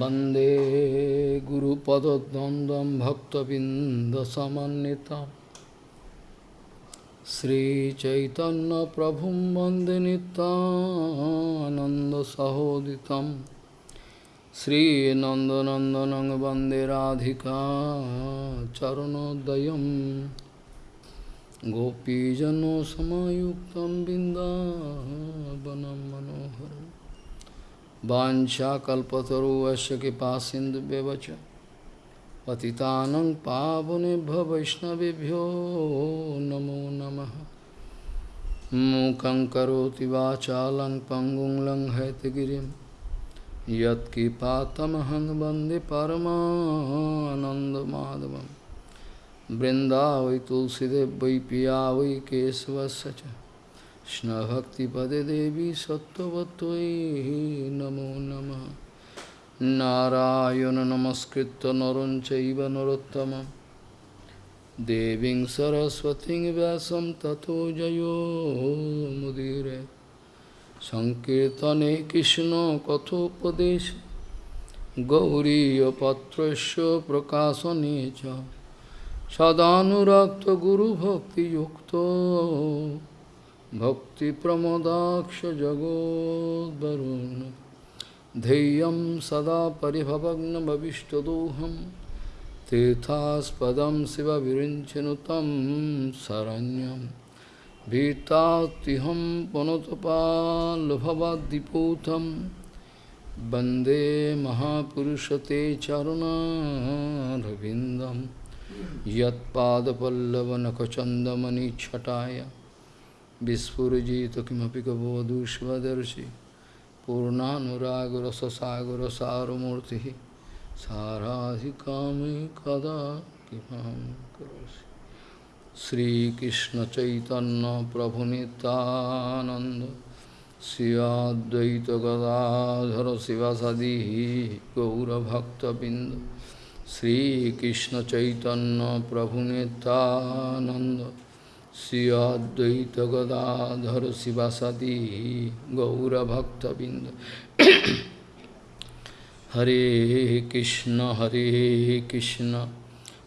वन्दे गुरुपदद्वन्द्वं भक्तबिन्दसमन्वितं श्रीचैतन्यप्रभुं वन्दे नितानन्दसहोदितं श्रीनन्दनन्दनं वन्दे राधिका चरणोदयं गोपीजनसमायुक्तं बिन्दावनं मनोहरम् वाञ्छाकल्पतरुवस्य कृपा सिन्धुव्यवच पतितानं पावनेभ्यो वैष्णवेभ्यो नमो नमः। मूकं करोति वाचालं पङ्गुं लङ्घयतगिरिं यत्कृपातमहं वंदे परमानन्दमाधवं वृन्दावै तुलसीदेव वै पिया वै केशवस्य च। কৃষ্ণভক্তিপদে দেবী সত্যবতৈ নমো নম। নারায়ণ নমস্কৃত নরং চৈব নরোত্তম। দেবীং সরস্বতী ব্যাসম তথো জয়োমুদীরে সংকীর্তনে কৃষ্ণ কথোপদেশ। গৌরীপত্রস্য প্রকাশনে চ। সদানুরক্ত গুরুভক্তিযুক্ত। भक्तिप्रमोदाक्षजगोद्वरुन् धैर्यं सदा परिभवग्नभविष्टदोहं तीर्थास्पदं शिवविरिञ्चनु तं शरण्यं भीतात्तिहं पुनतपाल्भवद्दिपूतं वन्दे महापुरुषते चरुणारविन्दं यत्पादपल्लवनखचन्दमनिच्छटाय বিস্ফুরজিত কিমপি কবধূষ্মদর্শি পূর্ণানুরাগরসসাগরসারমূর্তি সারাধিকামি কদা কিমাং করসি। শ্রীকৃষ্ণ চৈতন্য প্রভু নিতানন্দ শ্রীয়দ্বৈত গদাধর শিবাসাদি গৌরভক্তবৃন্দ শ্রীকৃষ্ণ চৈতন্য প্রভু Nityananda Sivasadi Gaura Bhakta Binda Hare Krishna Hare Krishna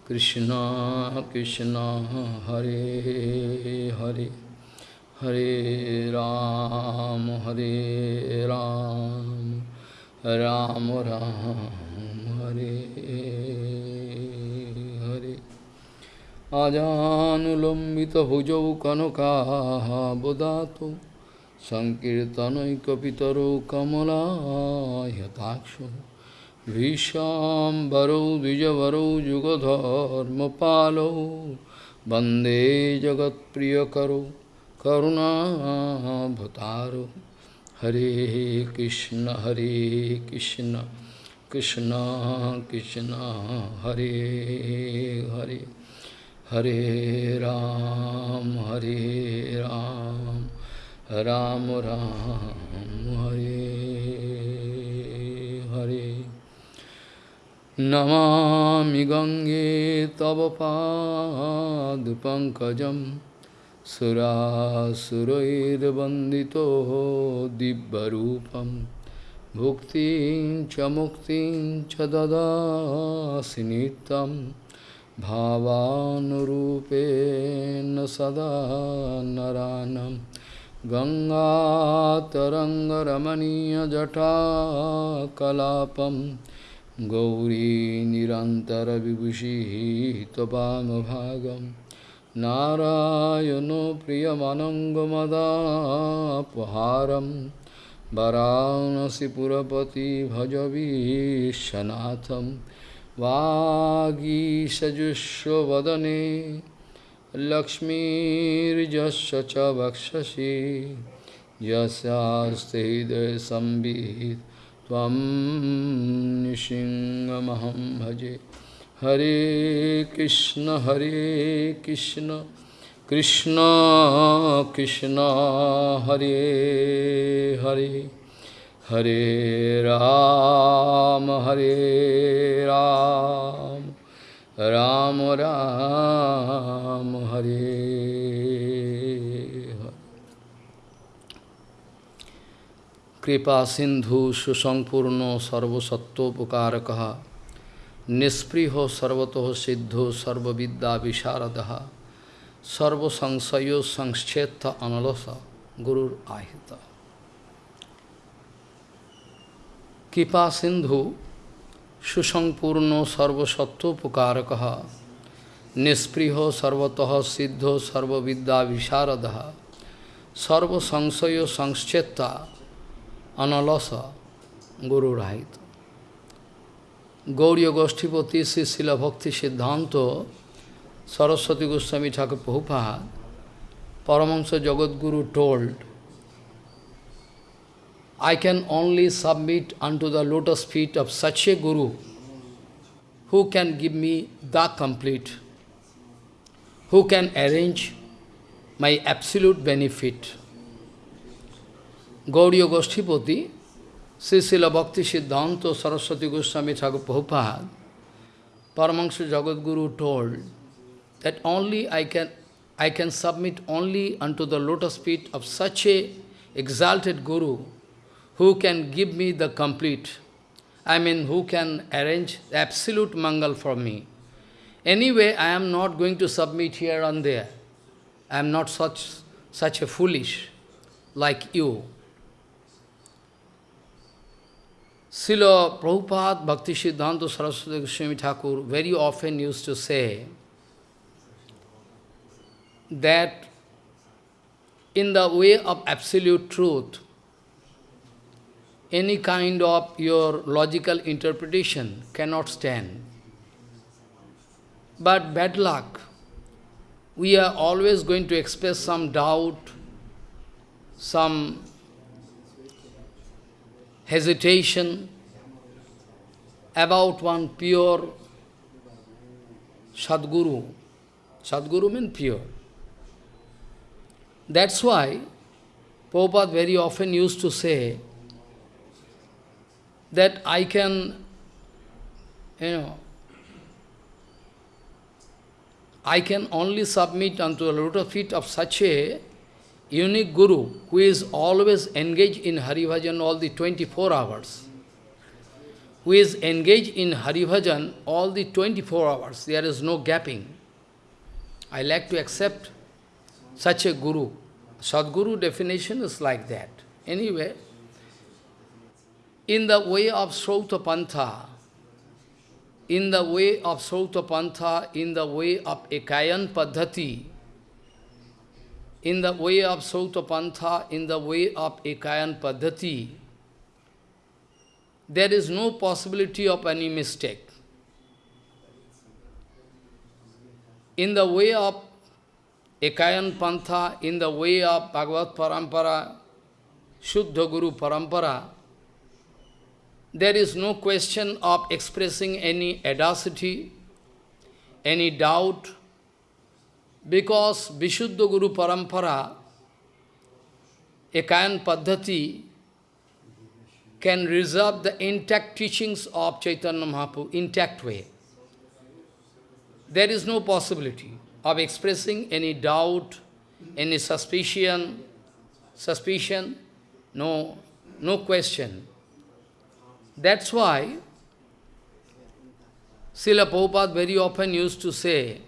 Krishna Krishna Hare Hare Hare Ram Hare Ram Ram Ram Hare Hare अजानुलम्बितभुजौ कनकाबदातु सङ्कीर्तनैकपितरो कमलायताक्षो भीषाम्बरौ द्विजवरौ युगधर्मपालौ वन्दे जगत्प्रियकरो करुणाभतारो हरे कृष्ण हरे Krishna Krishna Krishna Hare Hare Hare Ram, Hare Ram, Ram Ram, Hare Hare. Namami Gange Tava Pad Pankajam Surasurair Bandito Dibbarupam Bhuktin Chamuktin Chadada Sinitam भावानुरूपेण सदा नरानं गङ्गातरङ्गरमणीयजटाकलापं गौरी निरन्तरविभूषिः त्वमभागं नारायणो प्रियमनङ्गमदापहारं वरानसिपुरपति भजवीशनाथम् वागीषजुष्वदने लक्ष्मीर्जस्य वक्षसि यस्यास्ते त्वं निसिंहमहं भजे। हरे कृष्ण हरे Krishna Krishna Krishna, Hare Hare. Hare Ram, Hare Ram, Ram Ram, Hare Hare. कृपा सिंधु सुसंपूर्ण सर्वसत्वोपकारक निष्पृहो सर्वतो सिद्धो सर्वविद्या विशारद सर्वसंशयो संक्षेत्र अनलस गुरु आहित কৃপা সিন্ধু সুসম্পূর্ণ সর্বসত্বোপকারক নিঃস্পৃহ সর্বত সিদ্ধ সর্ববিদ্যা বিশারদ সর্বসংশয় সংশ্চেতা অনলস গুরুরাহিত। গৌরী গোষ্ঠীপতি শ্রী শিলভক্তি সিদ্ধান্ত সরস্বতী গোস্বামী ঠাকুর বহুপাহা Paramahansa Jagadguru told I can only submit unto the lotus feet of such a Guru who can give me the complete, who can arrange my absolute benefit. Gauriya Goshtipati, Srila Bhakti Siddhanta Saraswati Goswami Thakur Prabhupada, Paramahansa Jagadguru told that only I can, I can submit only unto the lotus feet of such a exalted Guru who can give me the complete, I mean who can arrange absolute mangal for me. Anyway, I am not going to submit here and there. I am not such, such a foolish like you. Srila Prabhupada Bhakti Siddhanta Saraswati Goswami Thakur very often used to say that in the way of absolute truth, any kind of your logical interpretation cannot stand. But bad luck, we are always going to express some doubt, some hesitation about one pure Sadguru. Sadguru means pure. That's why Prabhupada very often used to say that I can, you know, I can only submit unto the lotus feet of such a unique Guru who is always engaged in Haribhajan all the 24 hours. Who is engaged in Haribhajan all the 24 hours. There is no gapping. I like to accept such a Guru. Sadguru definition is like that. Anyway, in the way of Srauta Pantha, in the way of Srauta Pantha, in the way of Ekayan Padhati, in the way of Srauta Pantha, in the way of Ekayan Padhati, there is no possibility of any mistake. In the way of Ekayan Pantha, in the way of Bhagavad Parampara, Shuddha Guru Parampara, there is no question of expressing any audacity, any doubt, because Vishuddha Guru Parampara, Ekayan Padhati, can reserve the intact teachings of Chaitanya Mahaprabhu, intact way. There is no possibility of expressing any doubt, any suspicion, suspicion, no, no question. That's why Srila Prabhupada very often used to say,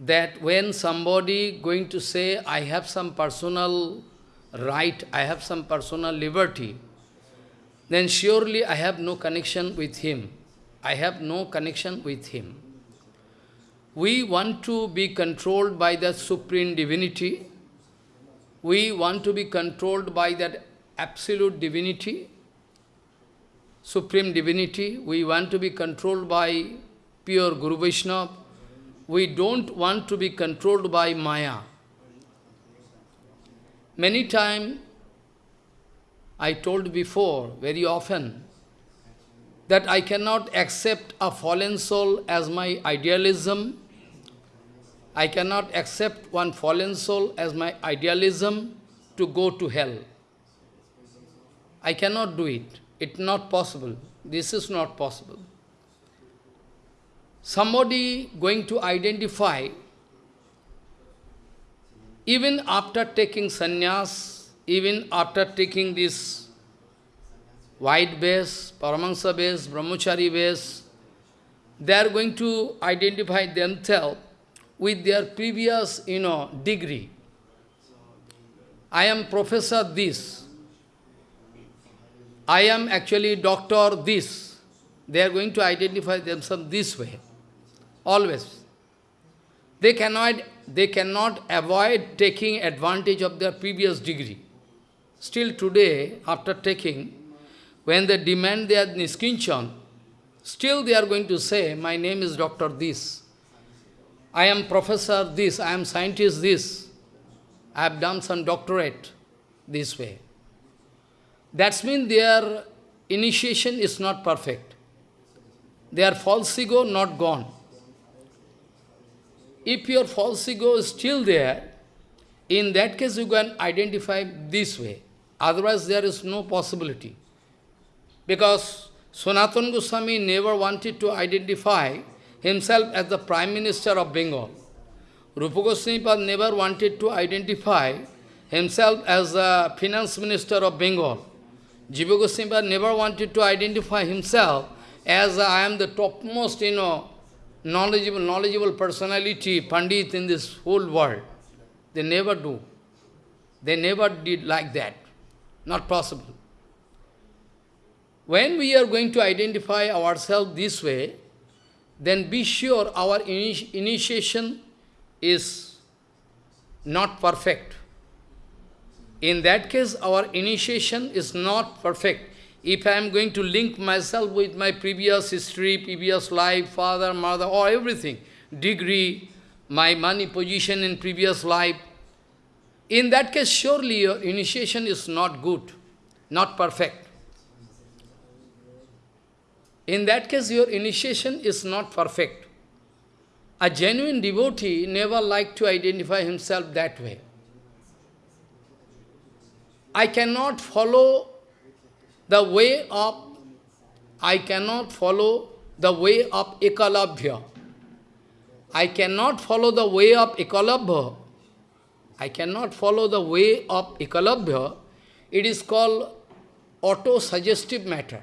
that when somebody going to say, I have some personal right, I have some personal liberty, then surely I have no connection with him. I have no connection with him. We want to be controlled by the Supreme Divinity. We want to be controlled by that absolute divinity, Supreme Divinity. We want to be controlled by pure Guru Vaishnava we don't want to be controlled by Maya. Many times, I told before, very often, that I cannot accept a fallen soul as my idealism. I cannot accept one fallen soul as my idealism to go to hell. I cannot do it. It's not possible. This is not possible somebody going to identify, even after taking sannyas, even after taking this white base, Paramahansa base, Brahmachari base, they are going to identify themselves with their previous, you know, degree. I am professor this. I am actually doctor this. They are going to identify themselves this way. Always. They cannot, they cannot avoid taking advantage of their previous degree. Still today, after taking, when they demand their niskinchan, still they are going to say, my name is Doctor this. I am professor this, I am scientist this. I have done some doctorate this way. That means their initiation is not perfect. Their false ego not gone. If your false ego is still there, in that case you can identify this way. Otherwise there is no possibility. Because Sanatana Goswami never wanted to identify himself as the Prime Minister of Bengal. Rupa Goswami never wanted to identify himself as the Finance Minister of Bengal. Jiva Goswami never wanted to identify himself as I am the topmost, you know, knowledgeable, knowledgeable personality, Pandit in this whole world. They never do. They never did like that. Not possible. When we are going to identify ourselves this way, then be sure our initi initiation is not perfect. In that case, our initiation is not perfect. If I am going to link myself with my previous history, previous life, father, mother, or everything, degree, my money position in previous life, in that case, surely your initiation is not good, not perfect. In that case, your initiation is not perfect. A genuine devotee never like to identify himself that way. I cannot follow the way of, I cannot follow the way of Ekalabhya. I cannot follow the way of Ekalabhya. I cannot follow the way of Ekalabhya. It is called auto-suggestive matter,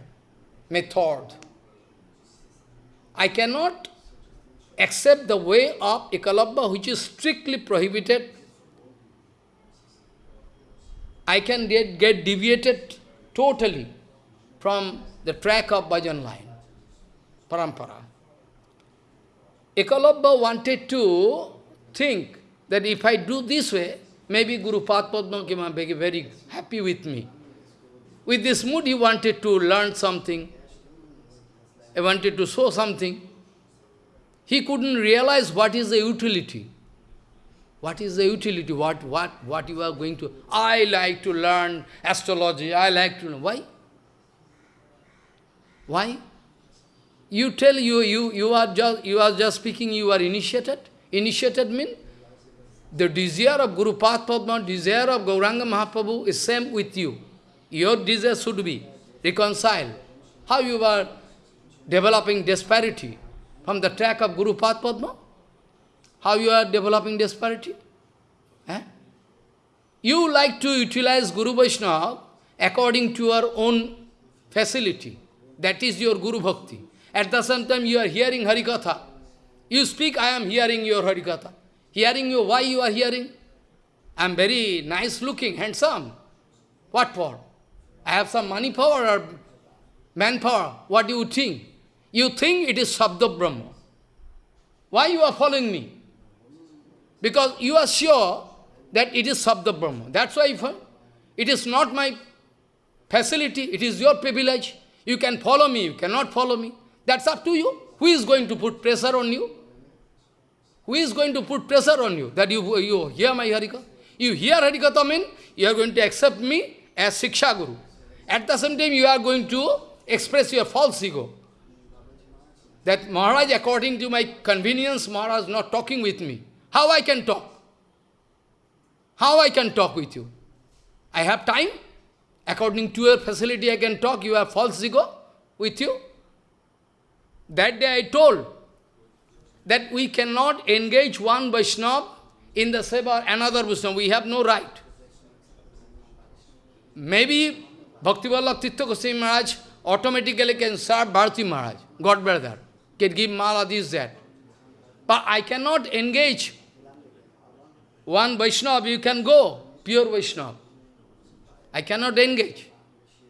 method. I cannot accept the way of Ekalabhya which is strictly prohibited. I can get, get deviated totally from the track of bhajan line, parampara. Ekalabha wanted to think that if I do this way, maybe Guru Padma will be very happy with me. With this mood, he wanted to learn something. He wanted to show something. He couldn't realize what is the utility. What is the utility? What, what, what you are going to... I like to learn astrology. I like to... Know. Why? Why? You tell you, you, you, are just, you are just speaking, you are initiated. Initiated means the desire of Guru Padma, desire of Gauranga Mahaprabhu is same with you. Your desire should be reconciled. How you are developing disparity from the track of Guru Padma? How you are developing disparity? Eh? You like to utilize Guru Vaishnava according to your own facility. That is your Guru Bhakti. At the same time, you are hearing Harikatha. You speak, I am hearing your Harikatha. Hearing you, why you are hearing? I am very nice looking, handsome. What for? I have some money power or manpower. What do you think? You think it is Sabda Brahma. Why you are following me? Because you are sure that it is Sabda Brahma. That's why uh, it is not my facility, it is your privilege. You can follow me, you cannot follow me. That's up to you. Who is going to put pressure on you? Who is going to put pressure on you that you, you hear my Harikatha? You hear Harikatha mean you are going to accept me as Siksha Guru. At the same time, you are going to express your false ego. That Maharaj, according to my convenience, Maharaj is not talking with me. How I can talk? How I can talk with you? I have time? According to your facility, I can talk. You have false ego with you. That day I told that we cannot engage one Vaishnava in the seva another Vaishnava. We have no right. maybe Bhaktivalabh Tirtha Goswami Maharaj automatically can serve Bharati Maharaj, God brother, can give mala, this, that. But I cannot engage one Vaishnava, you can go, pure Vaishnava. I cannot engage.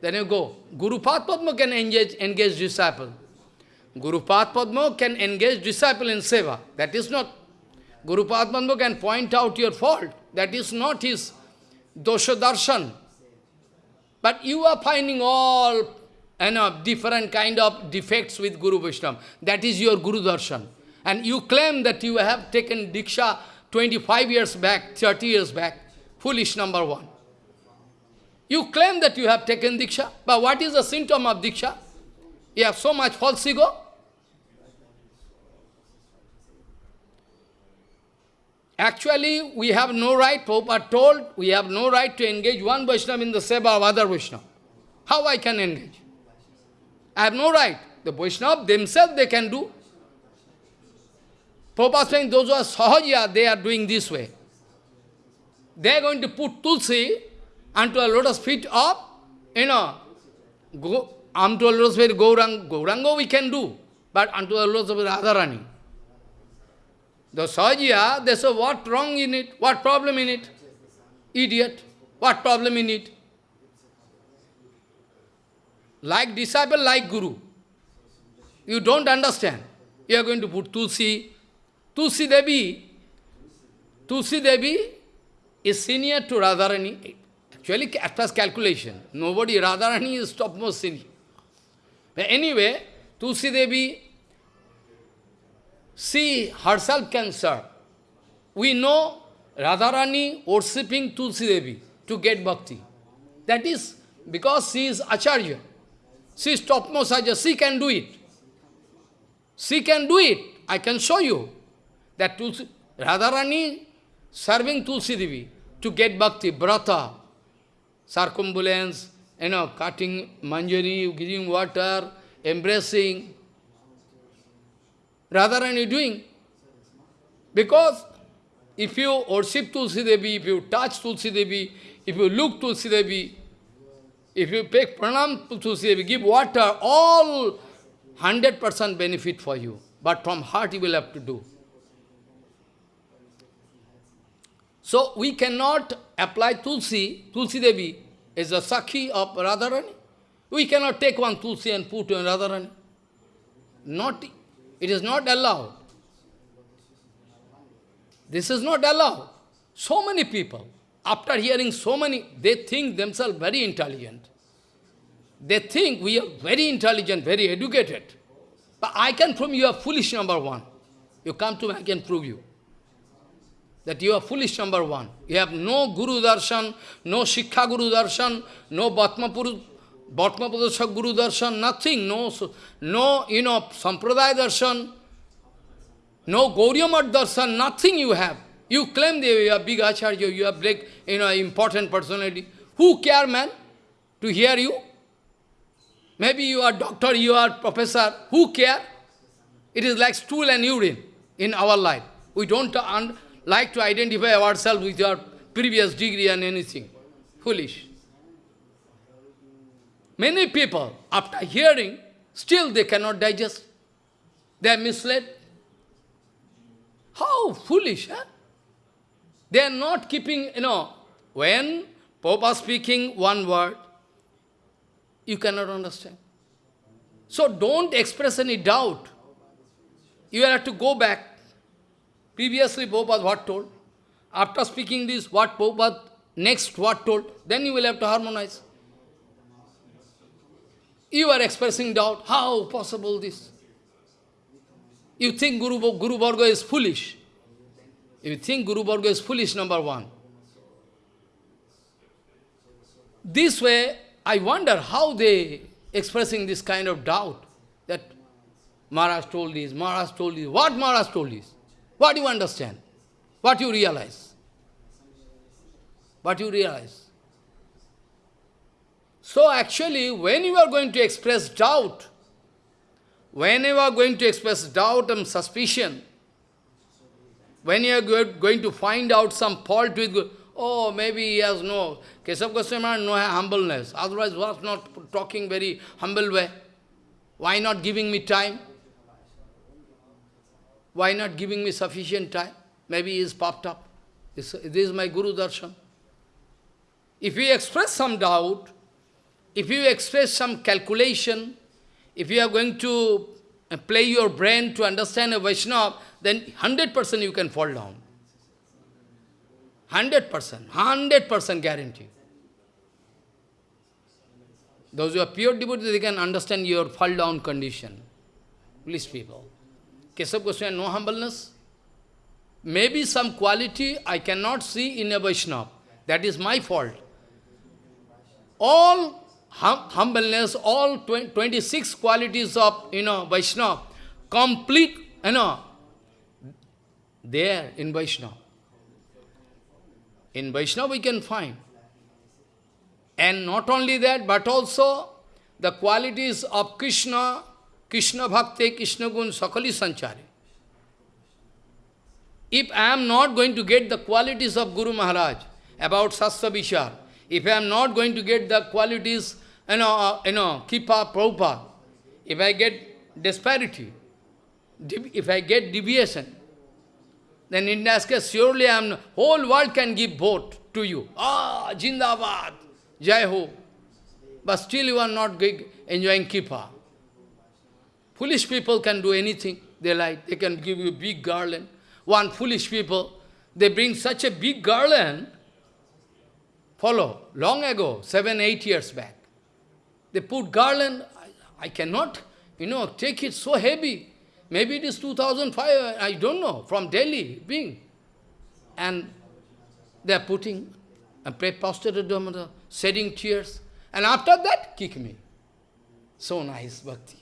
Then you go. Guru Padma can engage, engage disciple. Guru Padma can engage disciple in seva. That is not. Guru Padma can point out your fault. That is not his dosha darshan. But you are finding all you know, different kind of defects with Guru Vaishnava. That is your Guru darshan. And you claim that you have taken Diksha 25 years back, 30 years back. Foolish number one. You claim that you have taken Diksha, but what is the symptom of Diksha? You have so much false ego. Actually, we have no right, are told, we have no right to engage one Vaishnava in the seva of other Vaishnava. How I can engage? I have no right. The Vaishnava themselves they can do. Prabhupada saying those who are Sahaja, they are doing this way. They are going to put Tulsi unto a lotus feet of, you know, go, unto a lotus feet Gaurang, Gaurango we can do, but unto a lotus feet Radharani. The Sahajiya, they say, what wrong in it? What problem in it? Idiot. What problem in it? Like disciple, like guru. You don't understand. You are going to put Tulsi. Tulsi Devi, Tulsi Devi is senior to Radharani. Actually, as far calculation, nobody, Radharani is topmost senior. But anyway, Tulsi Devi she herself can serve. We know Radharani worshipping Tulsi Devi to get bhakti. That is because she is Acharya. She is topmost Acharya. She can do it. She can do it. I can show you that Tulsi, Radharani serving Tulsi Devi to get bhakti, brata, circumambulance, you know, cutting manjari, giving water, embracing, Radharani doing. Because if you worship Tulsi Devi, if you touch Tulsi Devi, if you look Tulsi Devi, if you pay pranam to Tulsi Devi, give water, all 100% benefit for you. But from heart you will have to do. So we cannot apply Tulsi, Tulsi Devi as a Sakhi of Radharani. We cannot take one Tulsi and put in Radharani. Not it is not allowed. This is not allowed. So many people, after hearing so many, they think themselves very intelligent. They think we are very intelligent, very educated. But I can prove you are foolish, number one. You come to me, I can prove you. That you are foolish, number one. You have no Guru Darshan, no Siksha Guru Darshan, no Bhatma Puru Bhatmapada Guru Darshan, nothing, no, no, you know, Sampradaya Darshan, no Gauriya Darshan, nothing you have. You claim that you are big Acharya, you are big, you know, important personality. Who care, man, to hear you? Maybe you are doctor, you are professor, who care? It is like stool and urine in our life. We don't like to identify ourselves with our previous degree and anything. Foolish. Many people, after hearing, still they cannot digest. They are misled. How foolish, huh? They are not keeping, you know, when Pope speaking one word, you cannot understand. So don't express any doubt. You have to go back. Previously, Pope what told? After speaking this, what Pope next what told? Then you will have to harmonize. You are expressing doubt. How possible this? You think Guru, Guru Varga is foolish. You think Guru Varga is foolish, number one. This way, I wonder how they expressing this kind of doubt that Maharaj told this, Maharaj told this. What Maharaj told this? What do you understand? What you realize? What you realize? So actually, when you are going to express doubt, when you are going to express doubt and suspicion, when you are going to find out some fault with, oh, maybe he has no Keshav Goswami no humbleness, otherwise was not talking very humble way. Why not giving me time? Why not giving me sufficient time? Maybe he is popped up. This, this is my Guru Darshan. If you express some doubt, if you express some calculation, if you are going to uh, play your brain to understand a Vaishnava, then 100% you can fall down. 100%, 100% guarantee. Those who are pure devotees, they can understand your fall down condition. Please people. Keshav Goswami, no humbleness. Maybe some quality I cannot see in a Vaishnava. That is my fault. All hum humbleness, all 26 qualities of, you know, Vaishnava, complete, you know, there in Vaishnava. In Vaishnava we can find. And not only that, but also the qualities of Krishna, Krishna Bhakti, Krishna Gun, Sakali Sanchari. If I am not going to get the qualities of Guru Maharaj about Sastra Vichar, if I am not going to get the qualities, you know, uh, you know, Kipa, Prabhupada, if I get disparity, if I get deviation, then in that case, surely I am, whole world can give vote to you. Ah, Jindabad, Jai Ho. But still you are not enjoying Kipa. Foolish people can do anything they like. They can give you big garland. One foolish people, they bring such a big garland, follow, long ago, seven, eight years back. They put garland, I, I cannot, you know, take it so heavy. Maybe it is 2005, I don't know, from Delhi, being. And they are putting, and prostrated shedding tears. And after that, kick me. So nice, bhakti.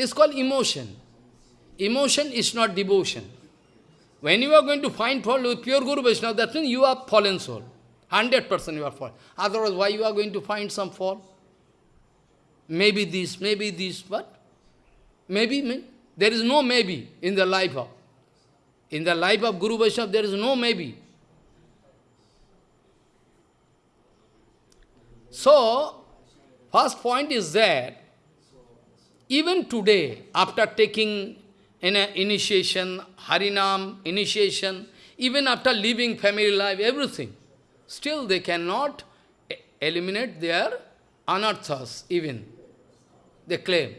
This is called emotion. Emotion is not devotion. When you are going to find fault with pure Guru Vaishnava, that means you are fallen soul. 100% you are fallen. Otherwise, why you are going to find some fault? Maybe this, maybe this, what? Maybe, maybe. There is no maybe in the life of. In the life of Guru Vaishnava, there is no maybe. So, first point is that even today, after taking in initiation, Harinam, initiation, even after leaving family life, everything, still they cannot eliminate their anarthas even. They claim.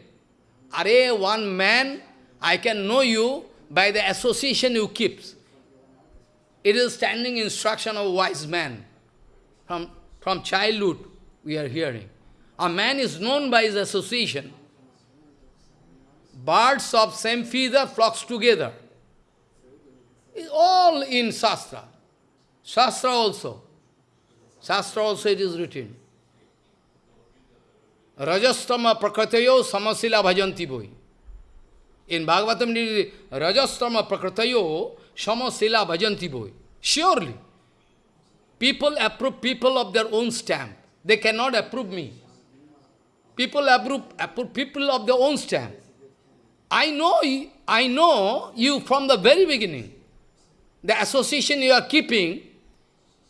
Are one man, I can know you by the association you keep. It is standing instruction of wise man. From, from childhood, we are hearing. A man is known by his association. Birds of same feather flocks together. It's all in Shastra. Shastra also. Shastra also it is written. Rajastama prakratayo samasila bhajanti boi. In Bhagavatam, Rajastama prakratayo samasila bhajanti boi. Surely, people approve people of their own stamp. They cannot approve me. People approve, approve people of their own stamp. I know, I know you from the very beginning. The association you are keeping,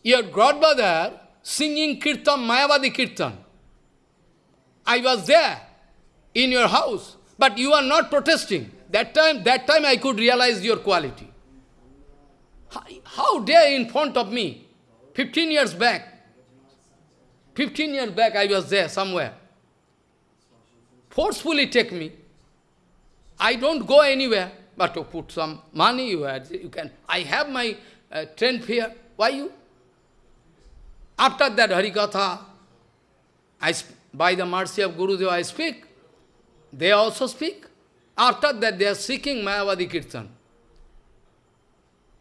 your godmother singing kirtan, Mayavadi kirtan. I was there in your house, but you are not protesting. That time, that time I could realize your quality. How, how dare in front of me, 15 years back, 15 years back I was there somewhere. Forcefully take me. I don't go anywhere, but to put some money, you, had, you can. I have my uh, train fare. Why you? After that Harikatha, I by the mercy of Guru Deva I speak. They also speak. After that they are seeking Mayavadi Kirtan.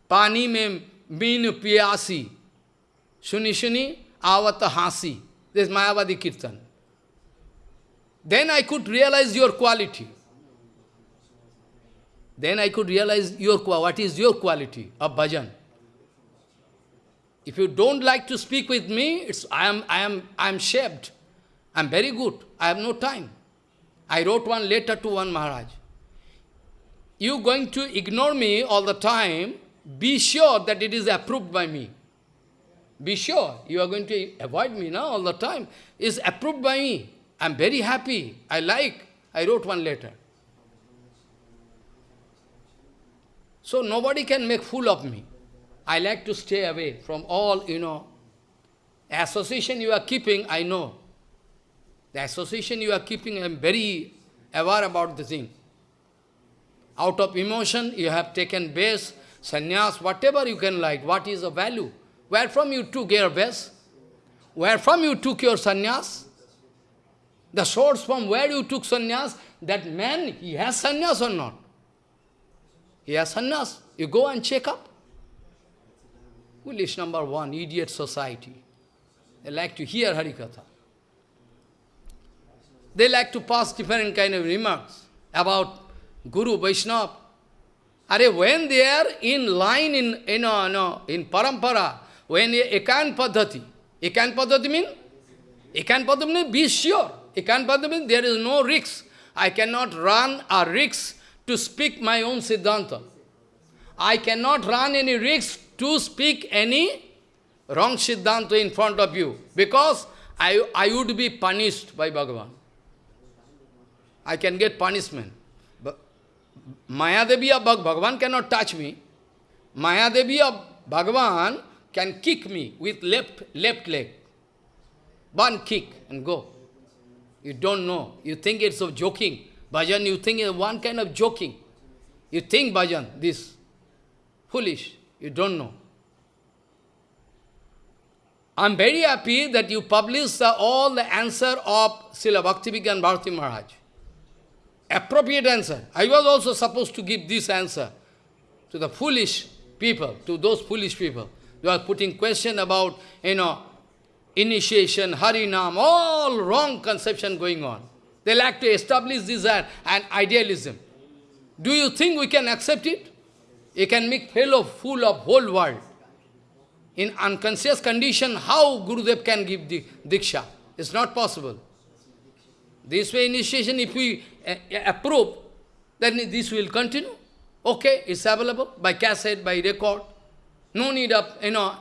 Pani me min piyasi. Shuni shuni avata hasi. This is Mayavadi Kirtan. Then I could realize your quality. Then I could realize your what is your quality of bhajan. If you don't like to speak with me, it's I am I am I am shaped. I am very good. I have no time. I wrote one letter to one Maharaj. You going to ignore me all the time, be sure that it is approved by me. be sure you are going to avoid me now all the time. Is approved by me. I'm very happy. I like. I wrote one letter. So nobody can make fool of me. I like to stay away from all, you know, association you are keeping, I know. The association you are keeping, I am very aware about the thing. Out of emotion, you have taken base, sannyas, whatever you can like, what is the value? Where from you took your base? Where from you took your sannyas? The source from where you took sannyas, that man, he has sannyas or not? He has sannyas. You go and check up. Foolish number one, idiot society. They like to hear Harikatha. They like to pass different kind of remarks about Guru, Vaishnava. Are when they are in line in, you know, no, in parampara, when ekan padhati, ekan padhati means, ekan padhati means be sure. Ekan padhati means there is no risk. I cannot run a risk to speak my own Siddhanta. I cannot run any risk to speak any wrong Siddhanta in front of you, because I, I would be punished by Bhagavan. I can get punishment. But Mayadevi of Bhagavan cannot touch me. Mayadevi of Bhagavan can kick me with left, left leg. One kick and go. You don't know. You think it's of joking. Bhajan, you think it's one kind of joking. You think bhajan, this. Foolish. You don't know. I'm very happy that you publish all the answer of Srila Bhaktivedanta Bharati Maharaj. Appropriate answer. I was also supposed to give this answer to the foolish people, to those foolish people. They are putting question about, you know, initiation, harinam, all wrong conception going on. They like to establish desire and idealism. Do you think we can accept it? You can make fellow fool of whole world. In unconscious condition, how Gurudev can give the Diksha? It's not possible. This way initiation, if we uh, approve, then this will continue. Okay, it's available by cassette, by record. No need of, you know,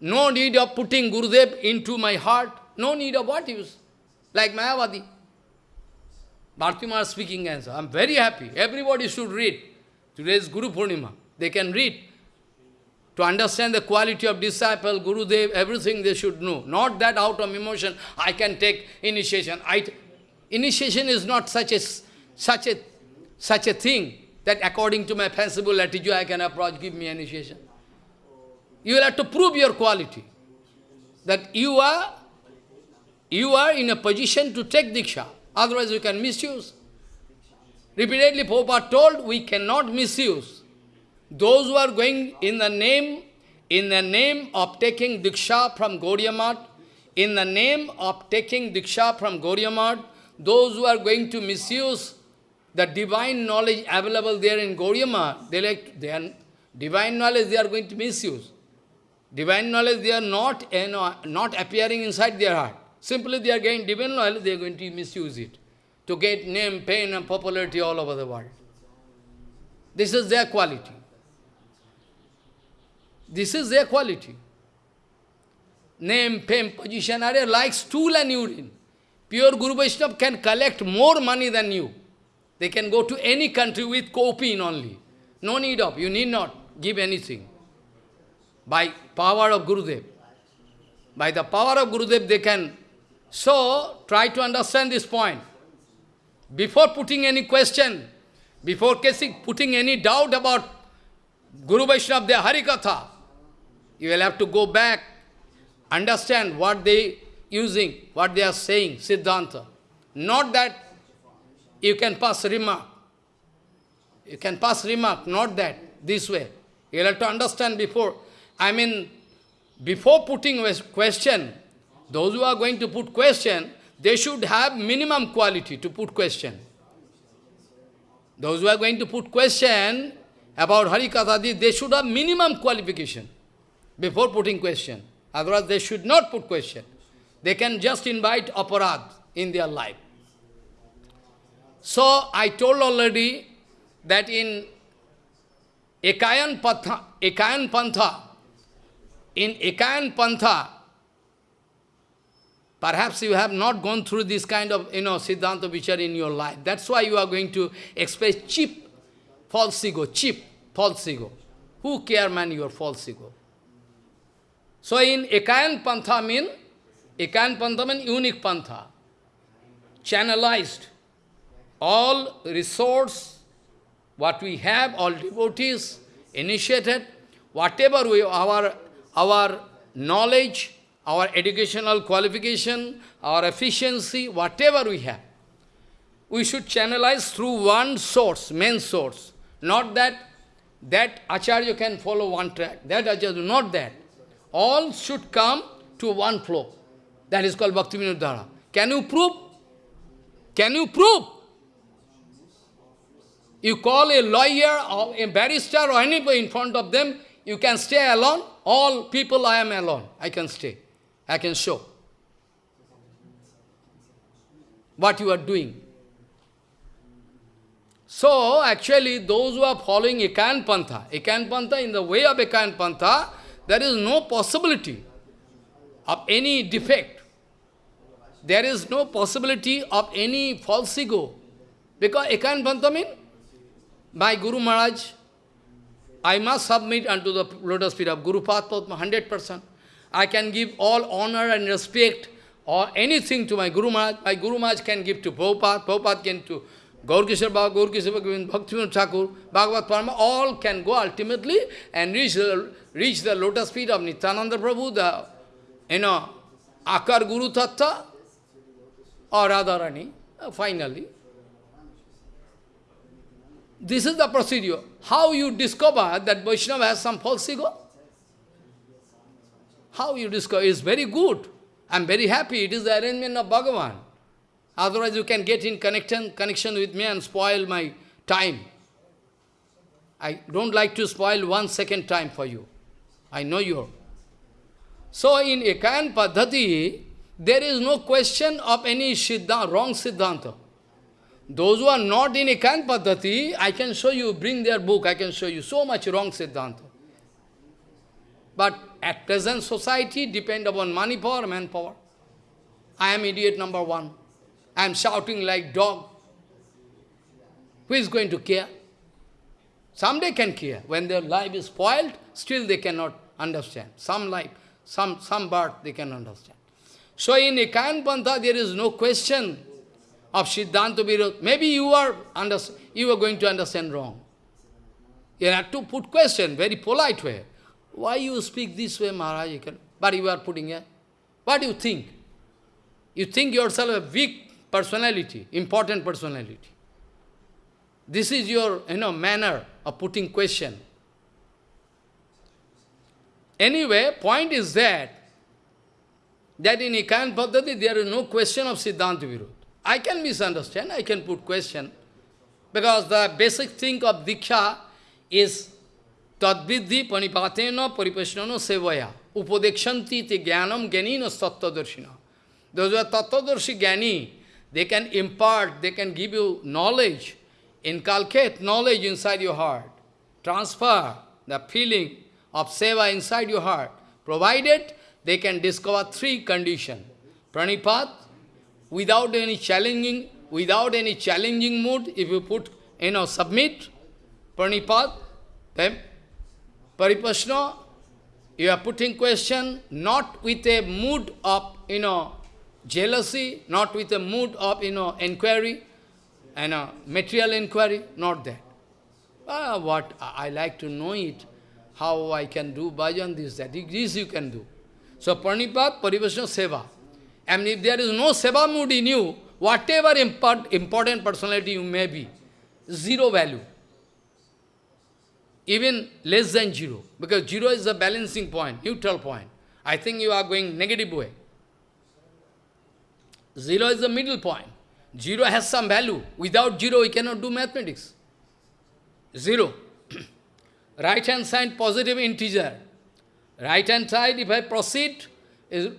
no need of putting Gurudev into my heart. No need of what use? Like Mayavadi. Bhartimar speaking answer. I'm very happy. Everybody should read. Today is Guru Purnima. They can read. To understand the quality of disciple, Guru Dev, everything they should know. Not that out of emotion, I can take initiation. I, initiation is not such a, such, a, such a thing that according to my fanciful attitude I can approach, give me initiation. You will have to prove your quality. That you are, you are in a position to take Diksha. Otherwise you can misuse. Repeatedly Prabhupada told, we cannot misuse. Those who are going in the name, in the name of taking Diksha from Gaudiya in the name of taking Diksha from Gaudiya those who are going to misuse the divine knowledge available there in Gaudiya they like, they are, divine knowledge they are going to misuse. Divine knowledge they are not, eh, you know, not appearing inside their heart. Simply they are getting divine knowledge, they are going to misuse it to get name, fame and popularity all over the world. This is their quality. This is their quality. Name, fame, position are like stool and urine. Pure Guru Vaishnava can collect more money than you. They can go to any country with coping only. No need of, you need not give anything. By power of Gurudev. By the power of Gurudev they can so, try to understand this point. Before putting any question, before putting any doubt about Guru Vaishnava, their Harikatha, you will have to go back, understand what they using, what they are saying, Siddhanta. Not that you can pass remark. You can pass remark, not that, this way. You will have to understand before. I mean, before putting question, those who are going to put question, they should have minimum quality to put question. Those who are going to put question about Hari Harikatha, they should have minimum qualification before putting question. Otherwise, they should not put question. They can just invite aparad in their life. So, I told already that in Ekayan Pantha, Ekayan Pantha, in Ekayan Pantha, perhaps you have not gone through this kind of, you know, Siddhanta Vichar in your life. That's why you are going to express cheap false ego, cheap false ego. Who care, man, your false ego? So in Ekayan Pantha mean, Ekayan Pantha mean unique Pantha, channelized. All resource, what we have, all devotees, initiated, whatever we, our, our knowledge, our educational qualification, our efficiency, whatever we have, we should channelize through one source, main source. Not that that Acharya can follow one track, that Acharya, not that. All should come to one flow. That is called Bhakti Dhara. Can you prove? Can you prove? You call a lawyer or a barrister or anybody in front of them, you can stay alone. All people, I am alone. I can stay. I can show. What you are doing. So, actually, those who are following Ekayan Pantha, Ekayan Pantha, in the way of Ekayan Pantha, there is no possibility of any defect. There is no possibility of any false ego. Because Ekayan Pantha means, my Guru Maharaj, I must submit unto the lotus feet of Guru Padma 100%. I can give all honor and respect or anything to my Guru Maharaj. My Guru Maharaj can give to Prabhupada, Prabhupada can to Gaur Kishore Baba, Gaur Kishore Bhaktivinoda Thakur, Bhagavad Parama, all can go ultimately and reach the, reach the lotus feet of Nityananda Prabhu, the, you know, Akar Guru Tattva or Radharani, uh, finally. This is the procedure. How you discover that Vaishnava has some false ego? How you discover? It's very good. I'm very happy. It is the arrangement of Bhagavan. Otherwise, you can get in connection, connection with me and spoil my time. I don't like to spoil one second time for you. I know you. So in Ekayan Paddhati, there is no question of any siddhanta, wrong siddhanta. Those who are not in Ekayan Paddhati, I can show you, bring their book, I can show you so much wrong siddhanta. But at present society depend upon money power, manpower. I am idiot number one. I am shouting like dog. Who is going to care? Someday can care. When their life is spoiled, still they cannot understand. Some life, some, some birth they can understand. So in Ekayan Pantha, there is no question of Siddhanta Virodh. Maybe you are, under, you are going to understand wrong. You have to put question, very polite way. Why you speak this way, Maharaj? But you are putting a, what do you think? You think yourself a weak personality, important personality. This is your you know, manner of putting question. Anyway, point is that, that in Ekayan Paddhati there is no question of Siddhanta Virodh. I can misunderstand, I can put question, because the basic thing of Diksha is तद्विधि पणिपातेन परिपेषण सेवया। उपदेक्षंती ते ज्ञानम ज्ञानी न तत्वदर्शिन तत्वदर्शी ज्ञानी they can impart they can give you knowledge in कालखेत knowledge inside your heart transfer the feeling of seva inside your heart provided they can discover three condition pranipat without any challenging without any challenging mood if you put you know submit pranipat Paripashna, you are putting question not with a mood of, you know, jealousy, not with a mood of, you know, inquiry, and a material inquiry, not that. Ah, what, I like to know it, how I can do bhajan, this, that, this you can do. So, Pranipat, Parivasana, Seva. And if there is no Seva mood in you, whatever import, important personality you may be, zero value. Even less than zero, because zero is the balancing point, neutral point. I think you are going negative way. Zero is the middle point. Zero has some value. Without zero, we cannot do mathematics. Zero. right hand side, positive integer. Right hand side, if I proceed, is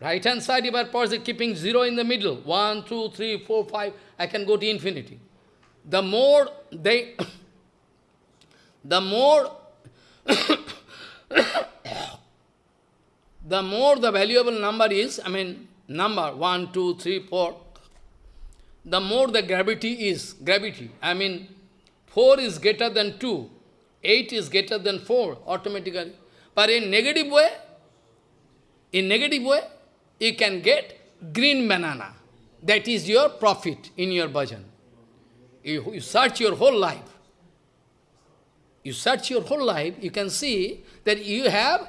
right hand side, if I proceed, keeping zero in the middle, one, two, three, four, five, I can go to infinity. The more they, the more the more the valuable number is, I mean, number, one, two, three, four, the more the gravity is, gravity, I mean, 4 is greater than 2, 8 is greater than 4, automatically. But in negative way, in negative way, you can get green banana. That is your profit in your bhajan. You, you search your whole life. You search your whole life, you can see that you have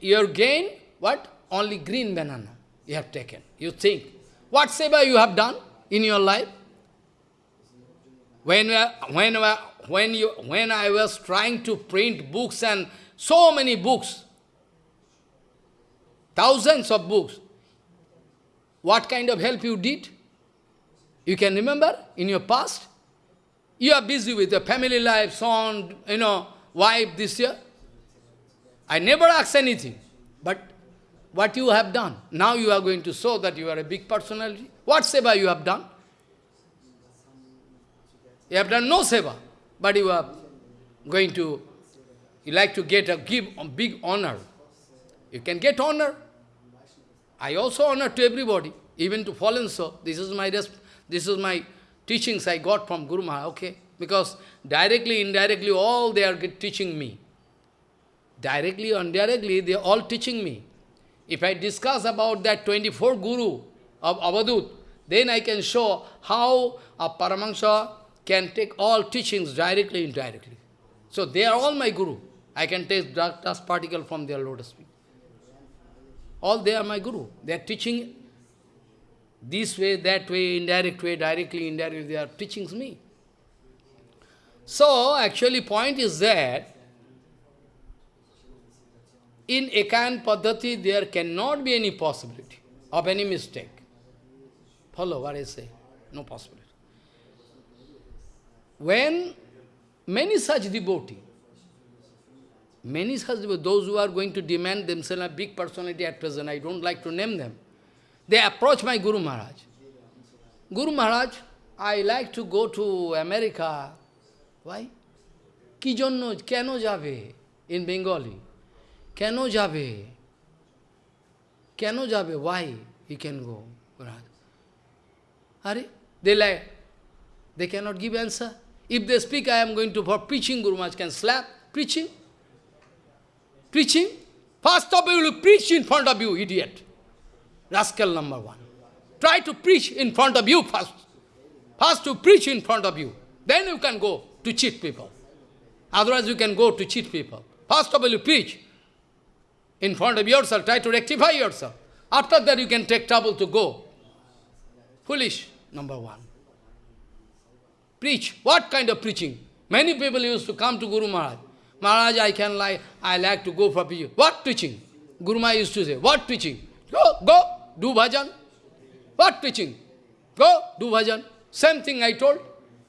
your gain, what? Only green banana you have taken. You think, what seva you have done in your life? When, when, when, you, when I was trying to print books and so many books, thousands of books, what kind of help you did? You can remember in your past? You are busy with your family life, son, you know, wife this year. I never ask anything. But what you have done, now you are going to show that you are a big personality. What seva you have done? You have done no seva, but you are going to, you like to get a give a big honor. You can get honor. I also honor to everybody, even to fallen so. This is my this is my teachings I got from Guru Maharaj, okay? Because directly, indirectly, all they are teaching me. Directly or indirectly, they are all teaching me. If I discuss about that 24 Guru of Avadut, then I can show how a Paramahansa can take all teachings directly, indirectly. So they are all my Guru. I can take dust particle from their lotus feet. All they are my Guru. They are teaching this way, that way, indirect way, directly, indirectly, they are teaching me. So, actually point is that in Ekayan Paddhati there cannot be any possibility of any mistake. Follow what I say? No possibility. When many such devotees, many such devotees, those who are going to demand themselves a big personality at present, I don't like to name them, they approach my Guru Maharaj. Guru Maharaj, I like to go to America. Why? Ki jonno, keno jabe? In Bengali. Keno jabe? Keno jabe? Why he can go? Maharaj. Are they like, they cannot give answer. If they speak, I am going to for preaching, Guru Maharaj can slap. Preaching? Preaching? First of all, you will preach in front of you, idiot. Rascal number one. Try to preach in front of you first. First to preach in front of you. Then you can go to cheat people. Otherwise you can go to cheat people. First of all you preach in front of yourself. Try to rectify yourself. After that you can take trouble to go. Foolish, number one. Preach. What kind of preaching? Many people used to come to Guru Maharaj. Maharaj, I can like, I like to go for preaching. What preaching? Guru Maharaj used to say, what preaching? Go, go, do bhajan. What preaching? Go, do bhajan. Same thing I told.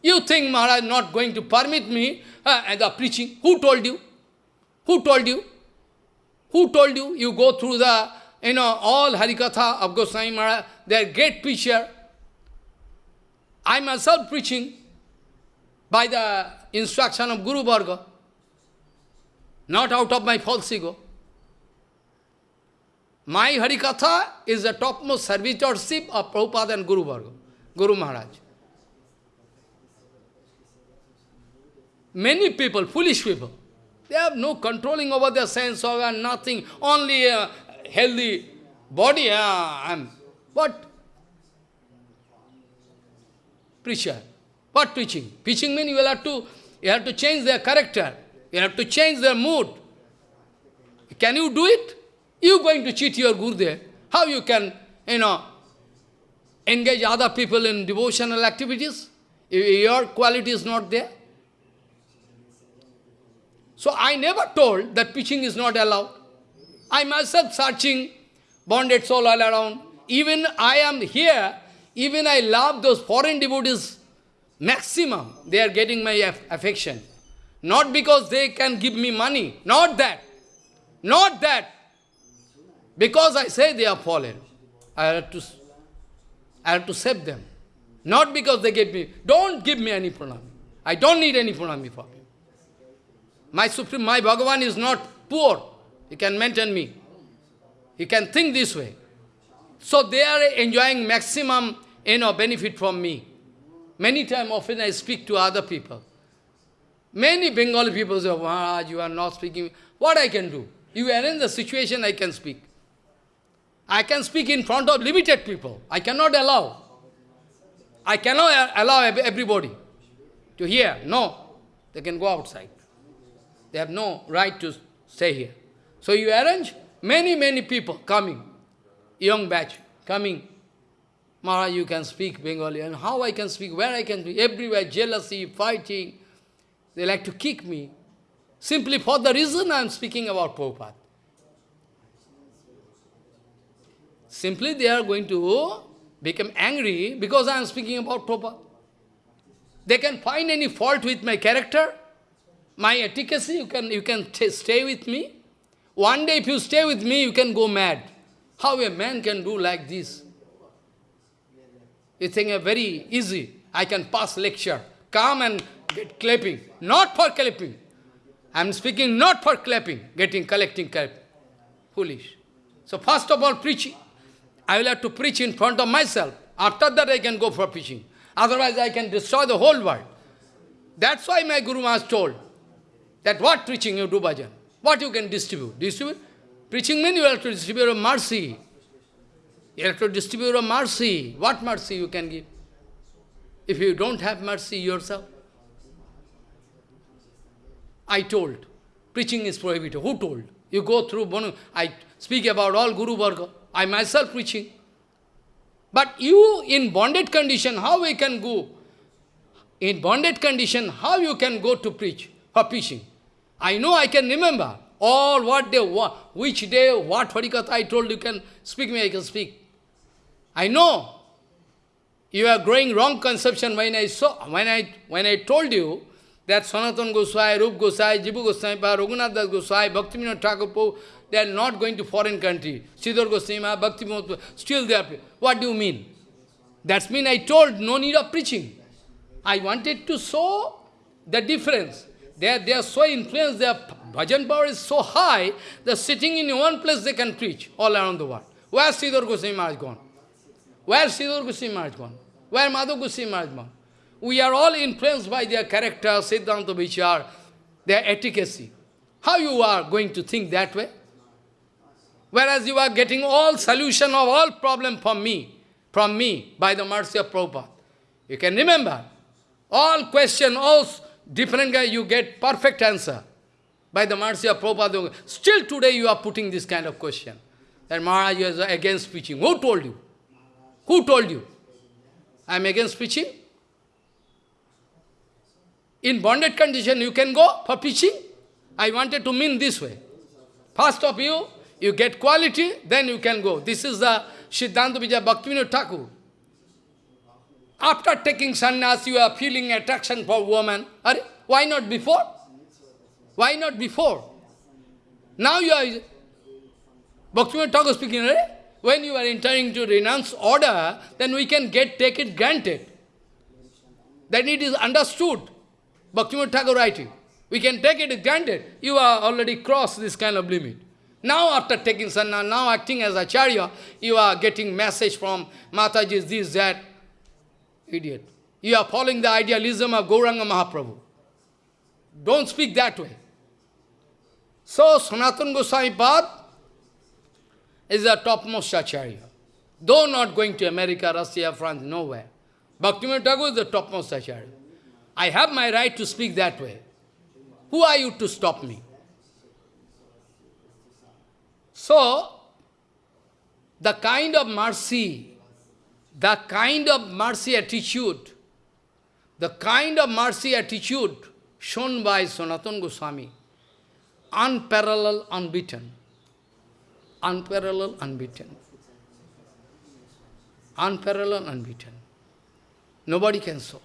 You think Maharaj not going to permit me uh, and the preaching? Who told you? Who told you? Who told you? You go through the, you know, all Harikatha of Goswami Maharaj, they are great preacher. I myself preaching by the instruction of Guru Varga, not out of my false ego. My Harikatha is the topmost servitorship of Prabhupada and Guru Varga, Guru Maharaj. Many people, foolish people, they have no controlling over their sense organ, nothing, only a healthy body. Uh, I'm, what? Preacher. What preaching? Preaching means you will have to, you have to change their character. You have to change their mood. Can you do it? You going to cheat your Gurudev. How you can, you know, engage other people in devotional activities? Your quality is not there. So I never told that preaching is not allowed. I myself searching, bonded soul all around. Even I am here, even I love those foreign devotees maximum. They are getting my affection. Not because they can give me money. Not that. Not that. Because I say they are fallen, I have to, I have to save them. Not because they give me, don't give me any pranami. I don't need any pranami you. My Supreme, my Bhagavan is not poor. He can maintain me. He can think this way. So they are enjoying maximum you know, benefit from me. Many times, often I speak to other people. Many Bengali people say, Maharaj, you are not speaking. What I can do? You arrange the situation, I can speak. I can speak in front of limited people. I cannot allow. I cannot allow everybody to hear. No. They can go outside. They have no right to stay here. So you arrange many, many people coming, young batch coming. Maharaj, you can speak Bengali. And how I can speak, where I can speak, everywhere, jealousy, fighting. They like to kick me. Simply for the reason I am speaking about Prabhupada. Simply they are going to become angry because I am speaking about Prabhupada. They can find any fault with my character, my efficacy, you can, you can stay with me. One day if you stay with me, you can go mad. How a man can do like this? You think a very easy, I can pass lecture, come and get clapping. Not for clapping. I am speaking not for clapping, getting, collecting clap. Foolish. So first of all, preaching. I will have to preach in front of myself. After that I can go for preaching. Otherwise I can destroy the whole world. That's why my Guru Maharaj told that what preaching you do bhajan? What you can distribute? Distribute? Preaching means you have to distribute a mercy. You have to distribute a mercy. What mercy you can give? If you don't have mercy yourself. I told. Preaching is prohibited. Who told? You go through, I speak about all Guru Varga. I myself preaching. But you in bonded condition, how we can go? In bonded condition, how you can go to preach, for preaching? I know I can remember all what day, what, which day, what Harikatha I told you can speak me, I can speak. I know. You are growing wrong conception when I saw when I when I told you that Sanatan Goswai, Rup Goswai, Jibu Goswai, Raghunath Das Goswai, Bhaktivinoda Thakur, they are not going to foreign country. Sridhar Goswami, Bhakti still they are. What do you mean? That's mean I told no need of preaching. I wanted to show the difference. They are, they are so influenced, their bhajan power is so high, that sitting in one place they can preach all around the world. Where is Sridhar Goswami Maharaj gone? Where is Sridhar Goswami Maharaj gone? Where Madhav Goswami Maharaj gone? We are all influenced by their character, Siddhanta Vichar, their efficacy. How you are going to think that way? Whereas you are getting all solution of all problem from me, from me, by the mercy of Prabhupada. You can remember, all question, all different guy, you get perfect answer. By the mercy of Prabhupada, still today you are putting this kind of question. That Maharaj is against preaching. Who told you? Who told you? I am against preaching? In bonded condition, you can go for preaching? I wanted to mean this way. First of you, you get quality, then you can go. This is the Siddhanta Vijaya Bhaktivinoda Thakur. After taking sannyas, you are feeling attraction for woman. Are, why not before? Why not before? Now you are... Bhaktivinoda Thakur speaking, right? when you are entering to renounce order, then we can get take it granted. Then it is understood. Bhaktivinoda Thakur writing. We can take it granted. You are already crossed this kind of limit. Now after taking sanna, now acting as acharya, you are getting message from Mataji, this, that. Idiot. You are following the idealism of Gauranga Mahaprabhu. Don't speak that way. So, Sanatana Goswami Pad is the topmost acharya. Though not going to America, Russia, France, nowhere. Bhaktivinoda Thakur is the topmost acharya. I have my right to speak that way. Who are you to stop me? So, the kind of mercy, the kind of mercy attitude, the kind of mercy attitude shown by Sanatana Goswami, unparalleled, unbeaten, unparalleled, unbeaten, unparalleled, unbeaten. Nobody can show.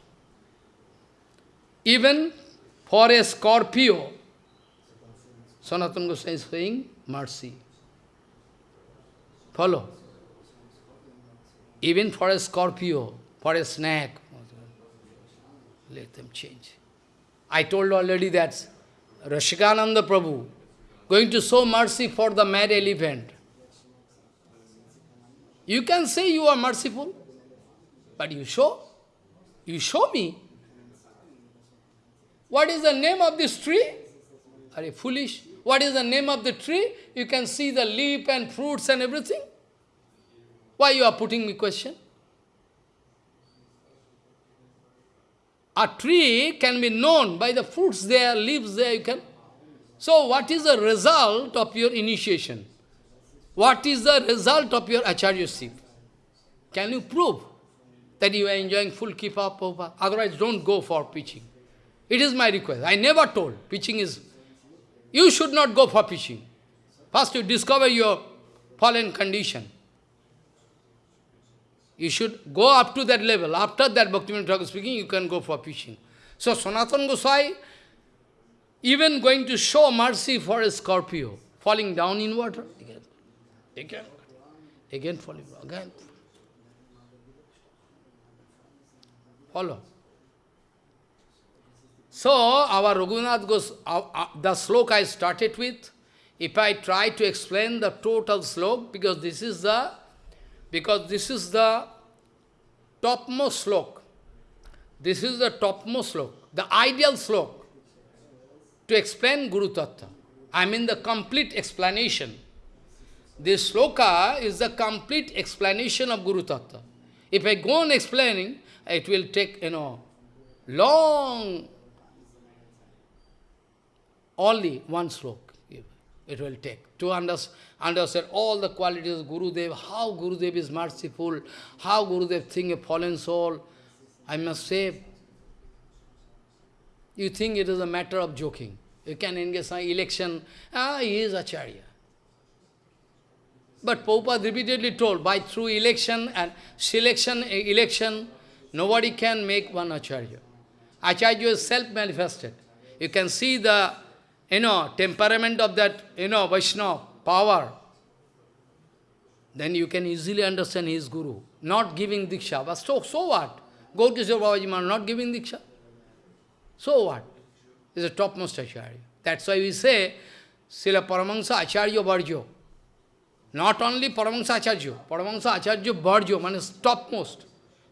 Even for a Scorpio, Sanatana Goswami is saying mercy. Follow. Even for a Scorpio, for a snake, let them change. I told already that Rasikananda Prabhu going to show mercy for the mad elephant. You can say you are merciful, but you show, you show me. What is the name of this tree? Are you foolish? What is the name of the tree? You can see the leaf and fruits and everything. Why you are putting me question? A tree can be known by the fruits there, leaves there, you can. So what is the result of your initiation? What is the result of your acharyaship? Can you prove that you are enjoying full kipa popa? Otherwise, don't go for preaching. It is my request. I never told. Preaching is... You should not go for preaching. First you discover your fallen condition. You should go up to that level. After that, Bhaktivinoda Thakur speaking, you can go for preaching. So Sanatana Gosai, even going to show mercy for a Scorpio, falling down in water, again, again, again falling, again. Follow. So, our Raghunath goes, uh, uh, the sloka I started with, if I try to explain the total slok, because this is the, because this is the topmost slok. This is the topmost slok, the ideal slok to explain Guru Tattva. I mean the complete explanation. This sloka is the complete explanation of Guru Tattva. If I go on explaining, it will take, you know, long, only one slok it will take to understand all the qualities of Gurudev, how Gurudev is merciful, how Gurudev thinks a fallen soul. I must say, you think it is a matter of joking. You can engage in election, ah, he is Acharya. But Prabhupada repeatedly told, by through election and selection, election, nobody can make one Acharya. Acharya is self-manifested. You can see the, you know, temperament of that, you know, Vaishnava, power. Then you can easily understand his Guru. Not giving Diksha, but so, so what? Gaurkishore Babaji Maharaj not giving Diksha. So what? is the topmost Acharya. That's why we say, Srila Paramahansa Acharya Bharjo. Not only Paramahansa Acharya, Paramahansa Acharya Bharjo, means topmost.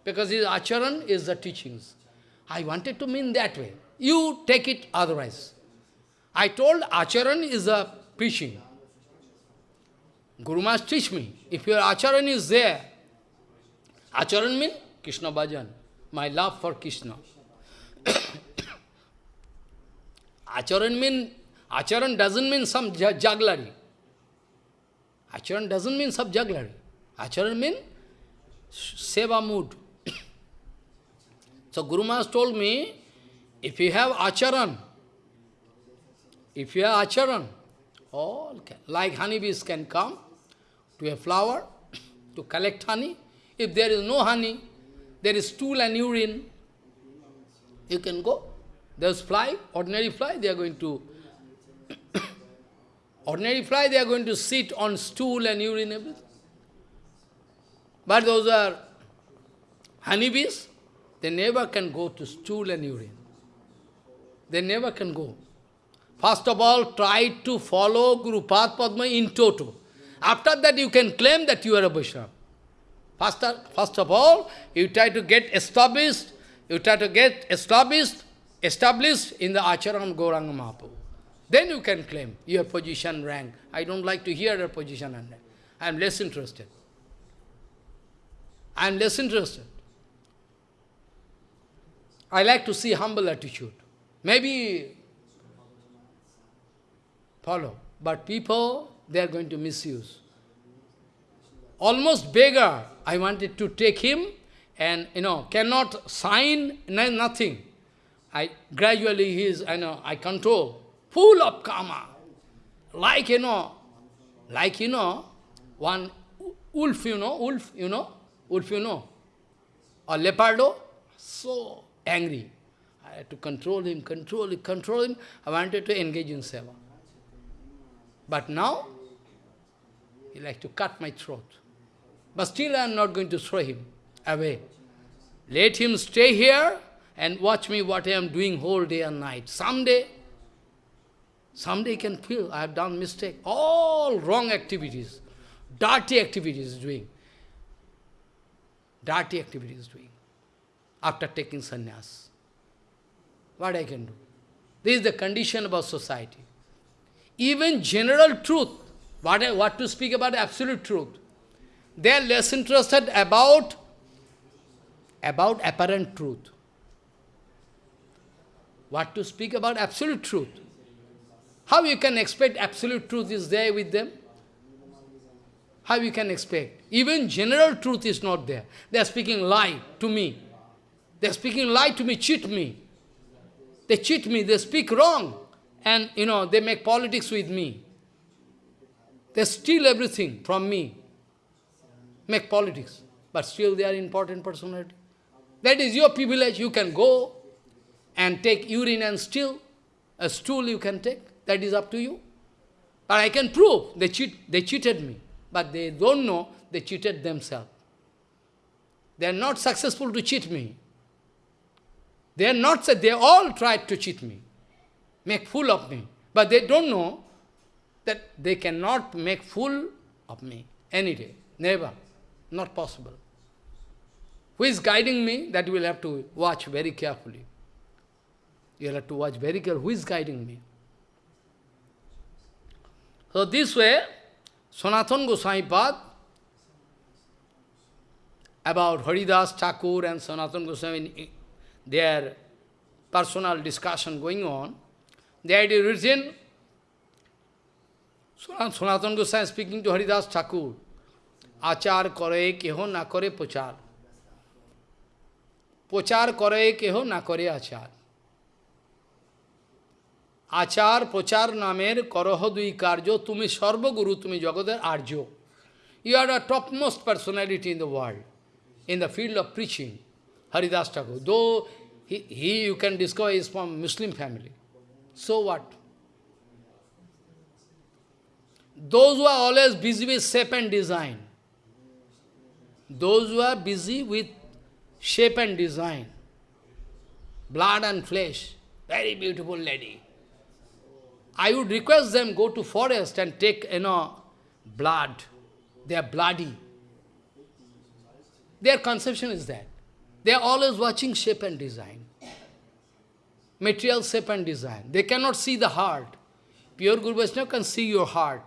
Because his acharan is the teachings. I wanted to mean that way. You take it otherwise. I told acharan is a preaching. Guru must teach me. If your acharan is there, acharan means Krishna bhajan, my love for Krishna. Acharan mean, acharan doesn't mean some jugglery. Acharan doesn't mean some jugglery. Acharan mean seva mood. so Guru Maharaj told me, if you have acharan, if you have acharan, all can, like honeybees can come to a flower to collect honey. If there is no honey, there is stool and urine, you can go. Those fly, ordinary fly, they are going to, ordinary fly, they are going to sit on stool and urine, everything. But those are honeybees, they never can go to stool and urine. They never can go. First of all, try to follow Guru Padma in toto. After that, you can claim that you are a Vaishnava. First, first of all, you try to get established, you try to get established established in the Acharan Gauranga Mahaprabhu. Then you can claim your position, rank. I don't like to hear your position and rank. I am less interested. I am less interested. I like to see humble attitude. Maybe follow. But people, they are going to misuse. Almost beggar, I wanted to take him and, you know, cannot sign, nothing. I gradually he is, I know, I control, full of karma. Like, you know, like, you know, one wolf, you know, wolf, you know, wolf, you know, or leopardo, so angry. I had to control him, control him, control him. I wanted to engage in seva. But now, he like to cut my throat. But still I am not going to throw him away. Let him stay here and watch me what I am doing whole day and night. Someday, someday you can feel I have done mistake. All wrong activities, dirty activities doing. dirty activities doing after taking sannyas. What I can do? This is the condition of our society. Even general truth, what, what to speak about absolute truth, they are less interested about, about apparent truth. What to speak about absolute truth. How you can expect absolute truth is there with them? How you can expect? Even general truth is not there. They are speaking lie to me. They are speaking lie to me, cheat me. They cheat me, they speak wrong. And, you know, they make politics with me. They steal everything from me. Make politics. But still they are important personality. That is your privilege. You can go and take urine and steal. A stool you can take. That is up to you. But I can prove they, cheat, they cheated me. But they don't know they cheated themselves. They are not successful to cheat me. They are not, they all tried to cheat me, make fool of me. But they don't know that they cannot make fool of me any day, never, not possible. Who is guiding me? That you will have to watch very carefully. You have to watch very carefully. Who is guiding me? So this way, Sanatana Goswami Pad, about Haridas Thakur and Sanatana Goswami their personal discussion going on, they had written, Sanatana Goswami speaking to Haridas Thakur, Achar kore keho na kore pochar. Pochar kore keho na kore achar. আচার প্রচার নামের করহ দুই কার্য তুমি সর্বগুরু তুমি জগতের আর্য you R a topmost personality in the world in the field of preaching Haridas Thakur. Though he, he you can discover is from Muslim family. So what? Those who are always busy with shape and design, those who are busy with shape and design, blood and flesh, very beautiful lady, I would request them go to forest and take, you know, blood. They are bloody. Their conception is that. They are always watching shape and design. Material shape and design. They cannot see the heart. Pure Guru Vaishnava can see your heart.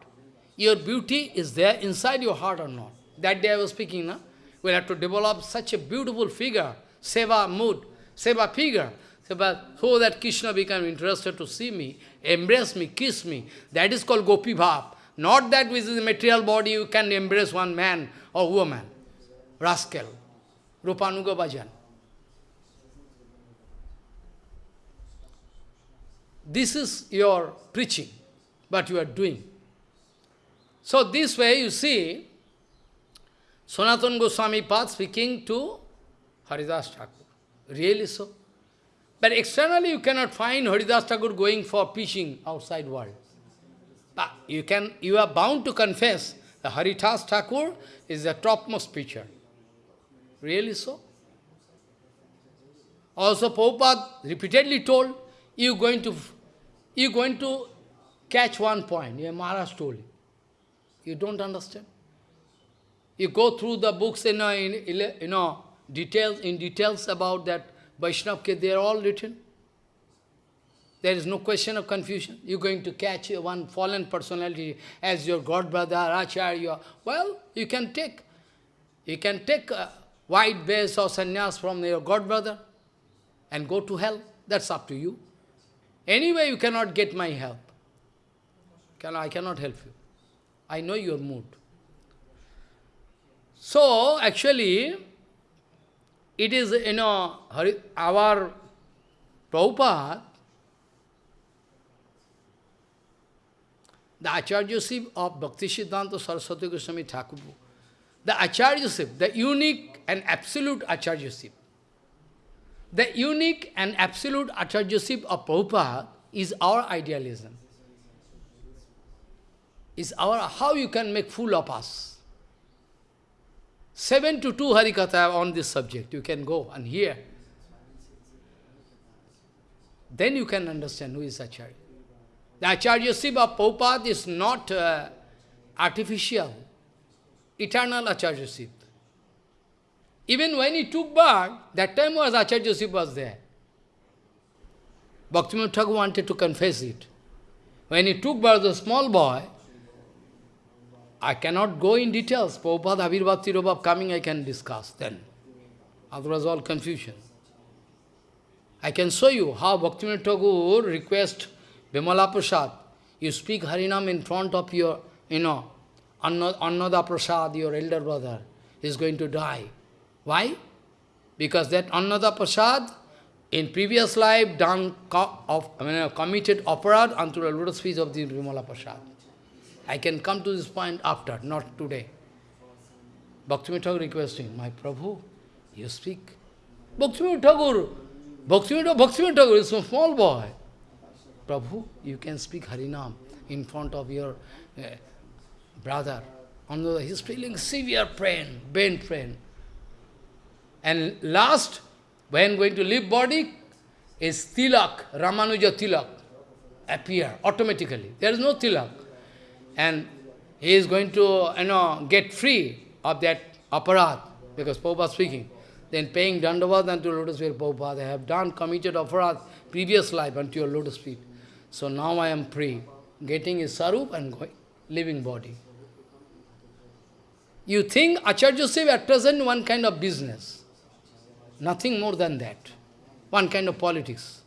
Your beauty is there inside your heart or not. That day I was speaking, no? we'll have to develop such a beautiful figure, seva mood, seva figure, seva, so that Krishna become interested to see me, embrace me, kiss me. That is called Gopi Bhav. Not that with the material body you can embrace one man or woman. Rascal. Rupanuga Bhajan. This is your preaching, what you are doing. So this way you see, Sanatana Goswami Pad speaking to Haridas Thakur. Really so? But externally you cannot find Haridas Thakur going for preaching outside world. But you can, you are bound to confess that Haridas Thakur is the topmost preacher. Really so? Also Prabhupada repeatedly told, you going to you going to catch one point. Yeah, Maharaj told you. You don't understand. You go through the books know, in you know details in details about that Vaishnav, they are all written. There is no question of confusion. You're going to catch one fallen personality as your god brother, Acharya. Well, you can take. You can take a white base or sannyas from your god brother and go to hell. That's up to you. Anyway, you cannot get my help. Can, I cannot help you. I know your mood. So, actually, it is, you know, our Prabhupada, the acharya Acharyaship of Bhakti Siddhanta Saraswati Goswami Thakur, the acharya Acharyaship, the unique and absolute acharya Acharyaship, the unique and absolute Acharyaship of Prabhupada is our idealism. Is our, how you can make fool of us. 7 to 2 Harikatha on this subject. You can go and hear. Then you can understand who is Acharya. The Acharya Siva Prabhupada is not uh, artificial, eternal Acharyaship. Even when he took birth, that time was Acharyaship was there. Bhaktivinoda Thakur wanted to confess it. When he took birth a small boy, I cannot go in details. Prabhupada Avirbhav Tirobhav coming, I can discuss then. Otherwise all confusion. I can show you how Bhaktivinoda Thakur request Bimala Prasad, you speak Harinam in front of your, you know, Annada Prasad, your elder brother, is going to die. Why? Because that Annada Prasad, in previous life, done of, I mean, committed aparad unto the lotus feet of the Bimala Prasad. I can come to this point after, not today. Bhaktivinoda Thakur requesting, my Prabhu, you speak. Bhaktivinoda Thakur, Bhaktivinoda, Bhaktivinoda Thakur is a small boy. Prabhu, you can speak Harinam in front of your uh, brother. He's feeling severe pain, pain, pain. And last, when going to leave body, is tilak, Ramanuja tilak, appear automatically. There is no tilak. And he is going to, you know, get free of that aparat, because Prabhupada speaking. Then paying dandavad unto lotus feet, Prabhupada, I have done, committed aparat, previous life unto your lotus feet. So now I am free, getting his sarup and going, living body. You think Acharyaship at present one kind of business. Nothing more than that. One kind of politics.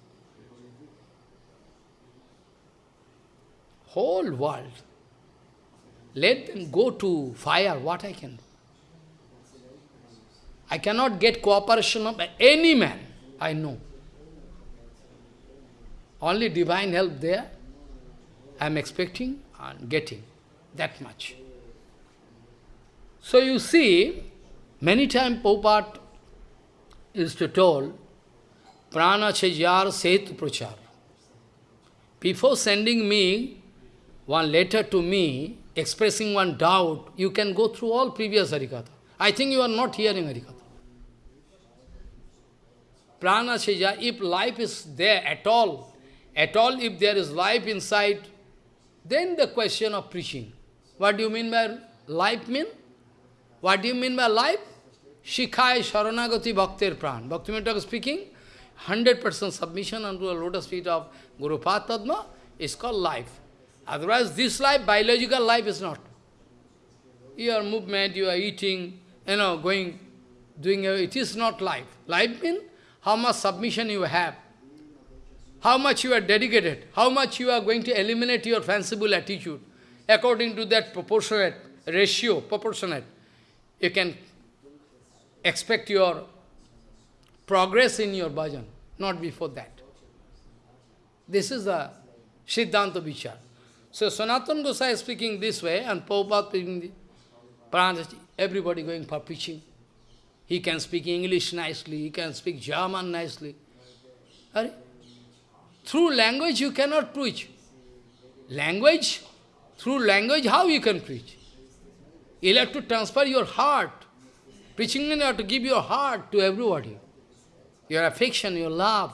Whole world. Let them go to fire, what I can do. I cannot get cooperation of any man I know. Only divine help there. I am expecting and getting that much. So you see, many times Prabhupada is to told, Prana Chajar Set Prachar. Before sending me one letter to me, expressing one doubt, you can go through all previous Harikatha. I think you are not hearing Harikatha. Prana Chajar, if life is there at all, at all if there is life inside, then the question of preaching. What do you mean by life mean? What do you mean by life? Shikhai Sharanagati Bhaktir Pran. Bhakti Bhaktivinoda speaking, 100% submission unto the lotus feet of Guru Padma is called life. Otherwise, this life, biological life is not. Your movement, you are eating, you know, going, doing, it is not life. Life means how much submission you have, how much you are dedicated, how much you are going to eliminate your fanciful attitude. According to that proportionate ratio, proportionate you can expect your progress in your bhajan, not before that. This is the Siddhanta Vichar. So Sanatana Gosai is speaking this way, and Prabhupada speaking Pranajati, everybody going for preaching. He can speak English nicely, he can speak German nicely. Through language you cannot preach. Language, through language how you can preach? You'll have to transfer your heart. Preaching means you have to give your heart to everybody. Your affection, your love.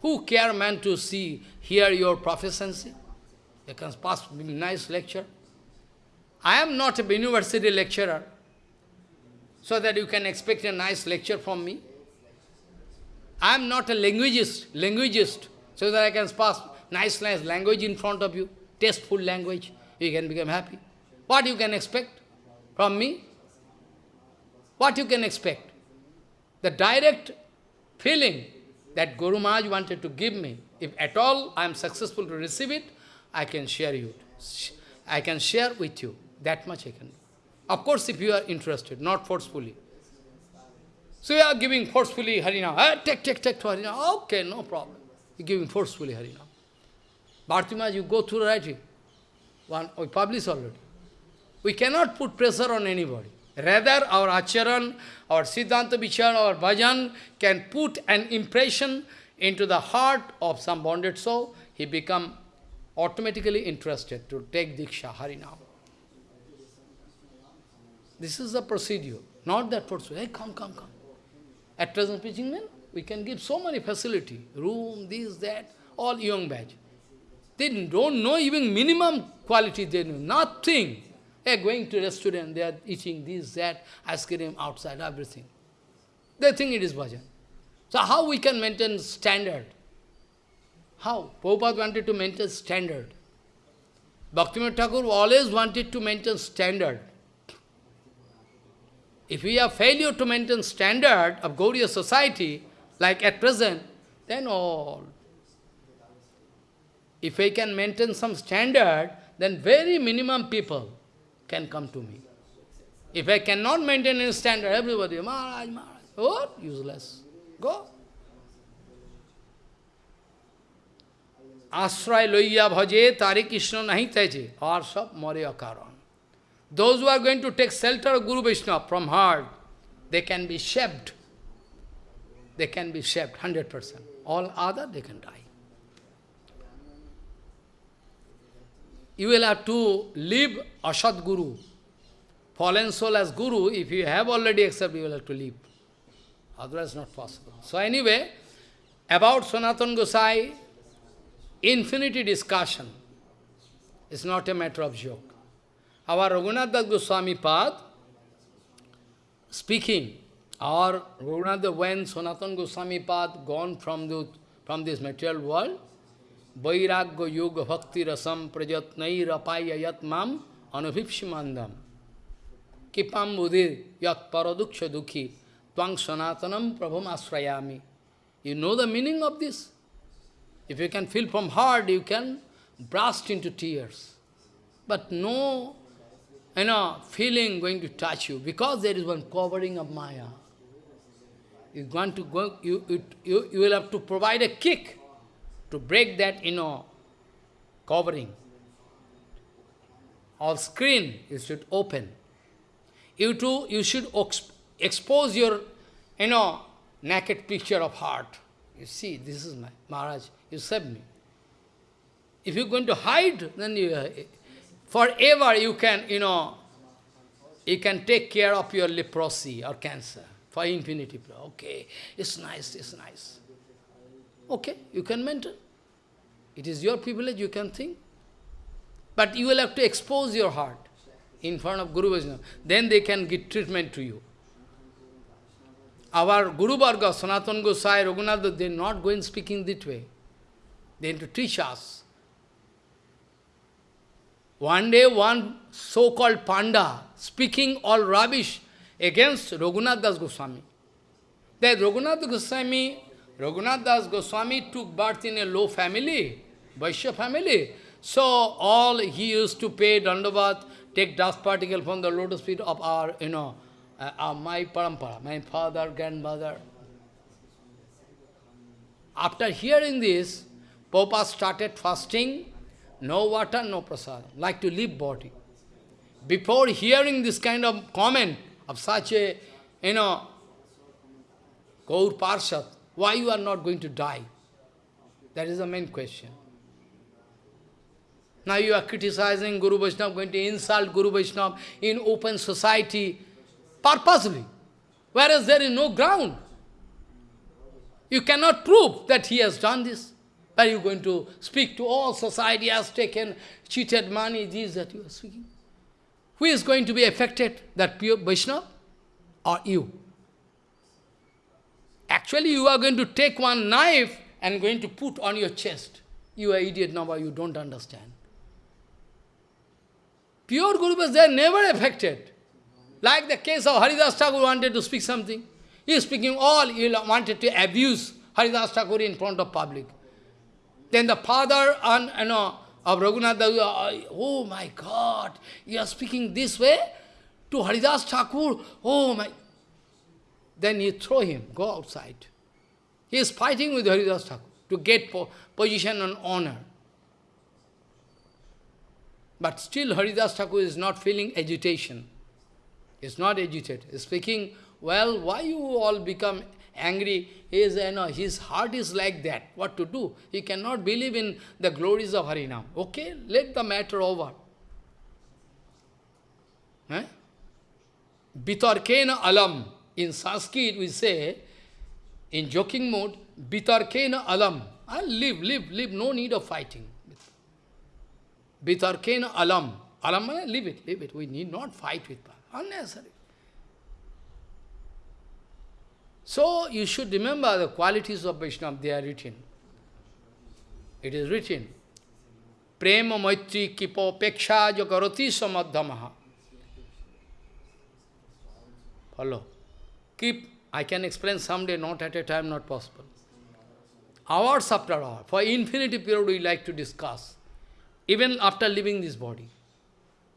Who care man to see, hear your proficiency? You can pass nice lecture. I am not a university lecturer, so that you can expect a nice lecture from me. I am not a linguist, linguist, so that I can pass nice, nice language in front of you, tasteful language, you can become happy. What you can expect from me? What you can expect? The direct feeling that Guru Maharaj wanted to give me, if at all I am successful to receive it, I can share you. I can share with you. That much I can do. Of course, if you are interested, not forcefully. So you are giving forcefully Harina. Ah, take, take, take to Harina. Okay, no problem. You are giving forcefully Harina. Bharti you go through writing. One, we publish already. We cannot put pressure on anybody. Rather, our acharan, our siddhanta vichar, our bhajan can put an impression into the heart of some bonded soul. He become automatically interested to take Diksha, Harinam. This is the procedure, not that procedure. Hey, come, come, come. At present preaching men, we can give so many facility, room, this, that, all young batch. They don't know even minimum quality, they know nothing. They are going to restaurant, they are eating this, that, ice cream outside, everything. They think it is bhajan. So how we can maintain standard? How? Prabhupada wanted to maintain standard. Bhaktivinoda Thakur always wanted to maintain standard. If we have failure to maintain standard of Gaudiya society, like at present, then all. If I can maintain some standard, then very minimum people can come to me. If I cannot maintain any standard, everybody, Maharaj, Maharaj, oh, Useless. Go. Asray loya bhaje, tari Krishna nahi teje, or sab moriya karan. Those who are going to take shelter of Guru Vishnu from heart, they can be shaped. They can be shaped, 100%. All other, they can die. You will have to leave Asad Guru, fallen soul as Guru. If you have already accepted, you will have to leave. Otherwise, not possible. So anyway, about Sanatan Gosai, infinity discussion. It's not a matter of joke. Our Raghunath Goswami Pad, speaking, our Raghunath, when Sanatan Goswami Pad gone from, the, from this material world, Vairagya Yoga Bhakti Rasam Prajatnai Rapaya Yat Mam Anubhipshimandam Kipam Buddhir Yat Paraduksha Dukhi Tvang Sanatanam Prabham Asrayami. You know the meaning of this? If you can feel from heart, you can burst into tears. But no you know, feeling going to touch you, because there is one covering of Maya. You want to go, you, you, you, you will have to provide a kick to break that, you know, covering. Or screen, you should open. You too, you should expose your, you know, naked picture of heart. You see, this is my Maharaj, you saved me. If you're going to hide, then you, uh, forever you can, you know, you can take care of your leprosy or cancer for infinity. Okay, it's nice, it's nice. Okay, you can maintain. It is your privilege, you can think. But you will have to expose your heart in front of Guru Vaishnava. Then they can give treatment to you. Our Guru Varga, Sanatan Gosai, Raghunath, they are not going speaking that way. They have to teach us. One day, one so-called panda speaking all rubbish against Raghunath Das Goswami. That Raghunath Goswami, Raghunath Das Goswami took birth in a low family, Vaishya family. So all he used to pay dandavat, take dust particle from the lotus feet of our, you know, uh, uh, my parampara, my father, grandmother. After hearing this, Papa started fasting no water, no prasad, like to leave body. Before hearing this kind of comment of such a, you know, Gaur Parshad, why you are not going to die? That is the main question. Now you are criticizing Guru Vaishnava, going to insult Guru Vaishnava in open society, purposely, whereas there is no ground. You cannot prove that he has done this. Are you going to speak to all society has taken cheated money, these that you are speaking? Who is going to be affected? That pure Vaishnava or you? Actually, you are going to take one knife and going to put on your chest. You are idiot number, you don't understand. Pure Gurus, they are never affected. Like the case of Haridas Thakur wanted to speak something. He is speaking all, he wanted to abuse Haridas Thakur in front of public. Then the father and, you know, of Raghunath uh, oh my God, you are speaking this way to Haridas Thakur, oh my. Then you throw him, go outside. He is fighting with Haridas Thakur to get po position and honor. But still Haridas Thakur is not feeling agitation. He is not agitated. He is speaking, well, why you all become angry, his, you know, his heart is like that. What to do? He cannot believe in the glories of Harinam. Okay, let the matter over. Eh? Alam. In Sanskrit we say, in joking mode, Bitarkena alam. I'll live, live, live, no need of fighting. Bitarkena alam. Alam, leave it, leave it. We need not fight with. that. Unnecessary. So you should remember the qualities of Vaishnava, they are written. It is written. Prema maitri kipo peksha jagarati samadhamaha. Follow. Keep, I can explain someday, not at a time, not possible. Hours after hour, for infinity period we like to discuss. Even after leaving this body.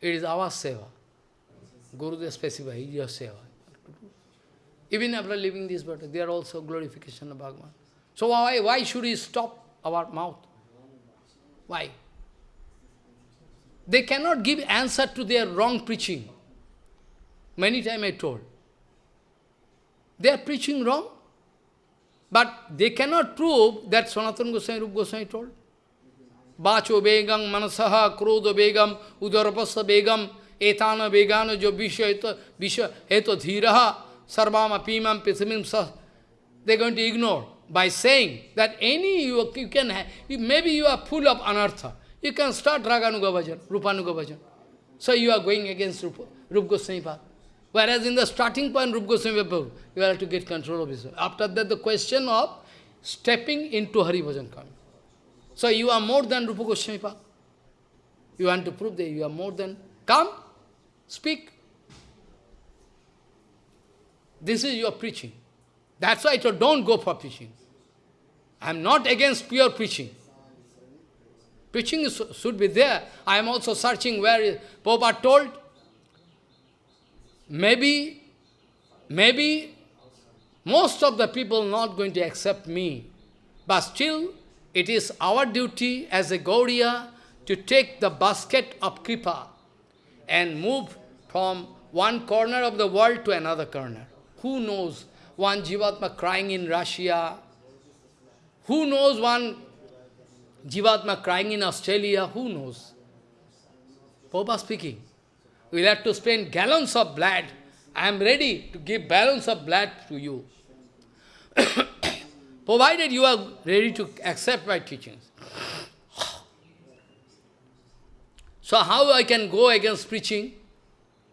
It is our seva. Gurudev specified, your seva. Even after leaving this body, they are also glorification of Bhagavan. So why, why should we stop our mouth? Why? They cannot give answer to their wrong preaching. Many times I told. They are preaching wrong, but they cannot prove that Sanatana Goswami, Rup Goswami told. Bacho begam, manasaha, krodha begam, udarapasa begam, etana begana jo visha visha eto dhiraha, sarvama pimam pisamim sa. They're going to ignore by saying that any you, you can have, maybe you are full of anartha. You can start Raganuga Bhajan, Rupanuga Bhajan. So you are going against Rupa, Rup Goswami path. Whereas in the starting point, Rup Goswami Prabhu, you have to get control of yourself. After that, the question of stepping into Hari Bhajan coming. So you are more than Rupa Goswami path. You want to prove that you are more than... Come, speak. This is your preaching. That's why I told, don't go for preaching. I am not against pure preaching. Preaching is, should be there. I am also searching where Prabhupada told, maybe, maybe most of the people not going to accept me, but still it is our duty as a Gaudiya to take the basket of Kripa and move from one corner of the world to another corner. Who knows one Jivatma crying in Russia? Who knows one Jivatma crying in Australia? Who knows? Papa speaking. We'll have to spend gallons of blood. I am ready to give gallons of blood to you. Provided you are ready to accept my teachings. So how I can go against preaching?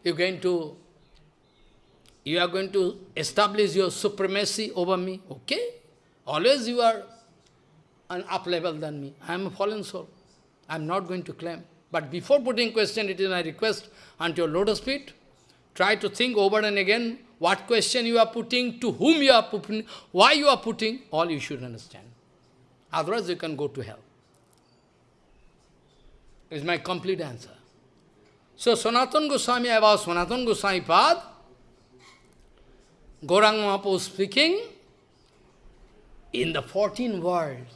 You're going to, you are going to establish your supremacy over me, okay? Always you are an up level than me. I am a fallen soul. I am not going to claim. But before putting question, it is my request unto your lotus feet, try to think over and again what question you are putting, to whom you are putting, why you are putting, all you should understand. Otherwise you can go to hell. Is my complete answer. So Sanatan Goswami, about Sanatan Goswami Pad, Gaurang Mahaprabhu speaking, in the 14 worlds,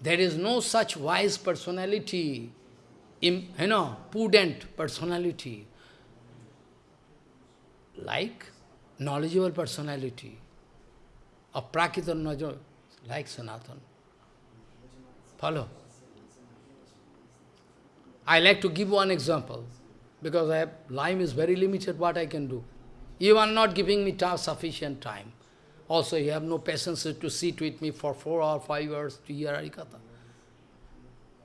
there is no such wise personality, you know, prudent personality, like knowledgeable personality of Prakritan Najar, like Sanatan. Follow? I like to give one example, because I have, time is very limited, what I can do. You are not giving me sufficient time. Also, you have no patience to sit with me for four or five hours to hear Harikatha.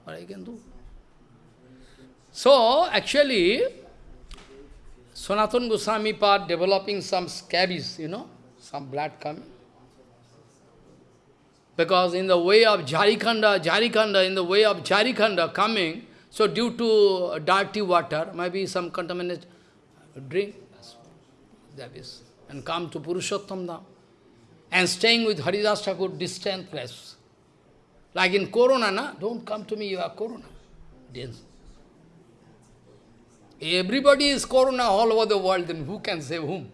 What I can do? So, actually, Sanatana Goswami part developing some scabies, you know, some blood coming. Because in the way of Jharikhanda, Jharikhanda, in the way of Jharikhanda coming, so due to dirty water, maybe some contaminated drink, that is, and come to Purushottam Dham and staying with Haridas Thakur, distant place. Like in Corona, na? don't come to me, you are Corona. Everybody is Corona all over the world, then who can save whom?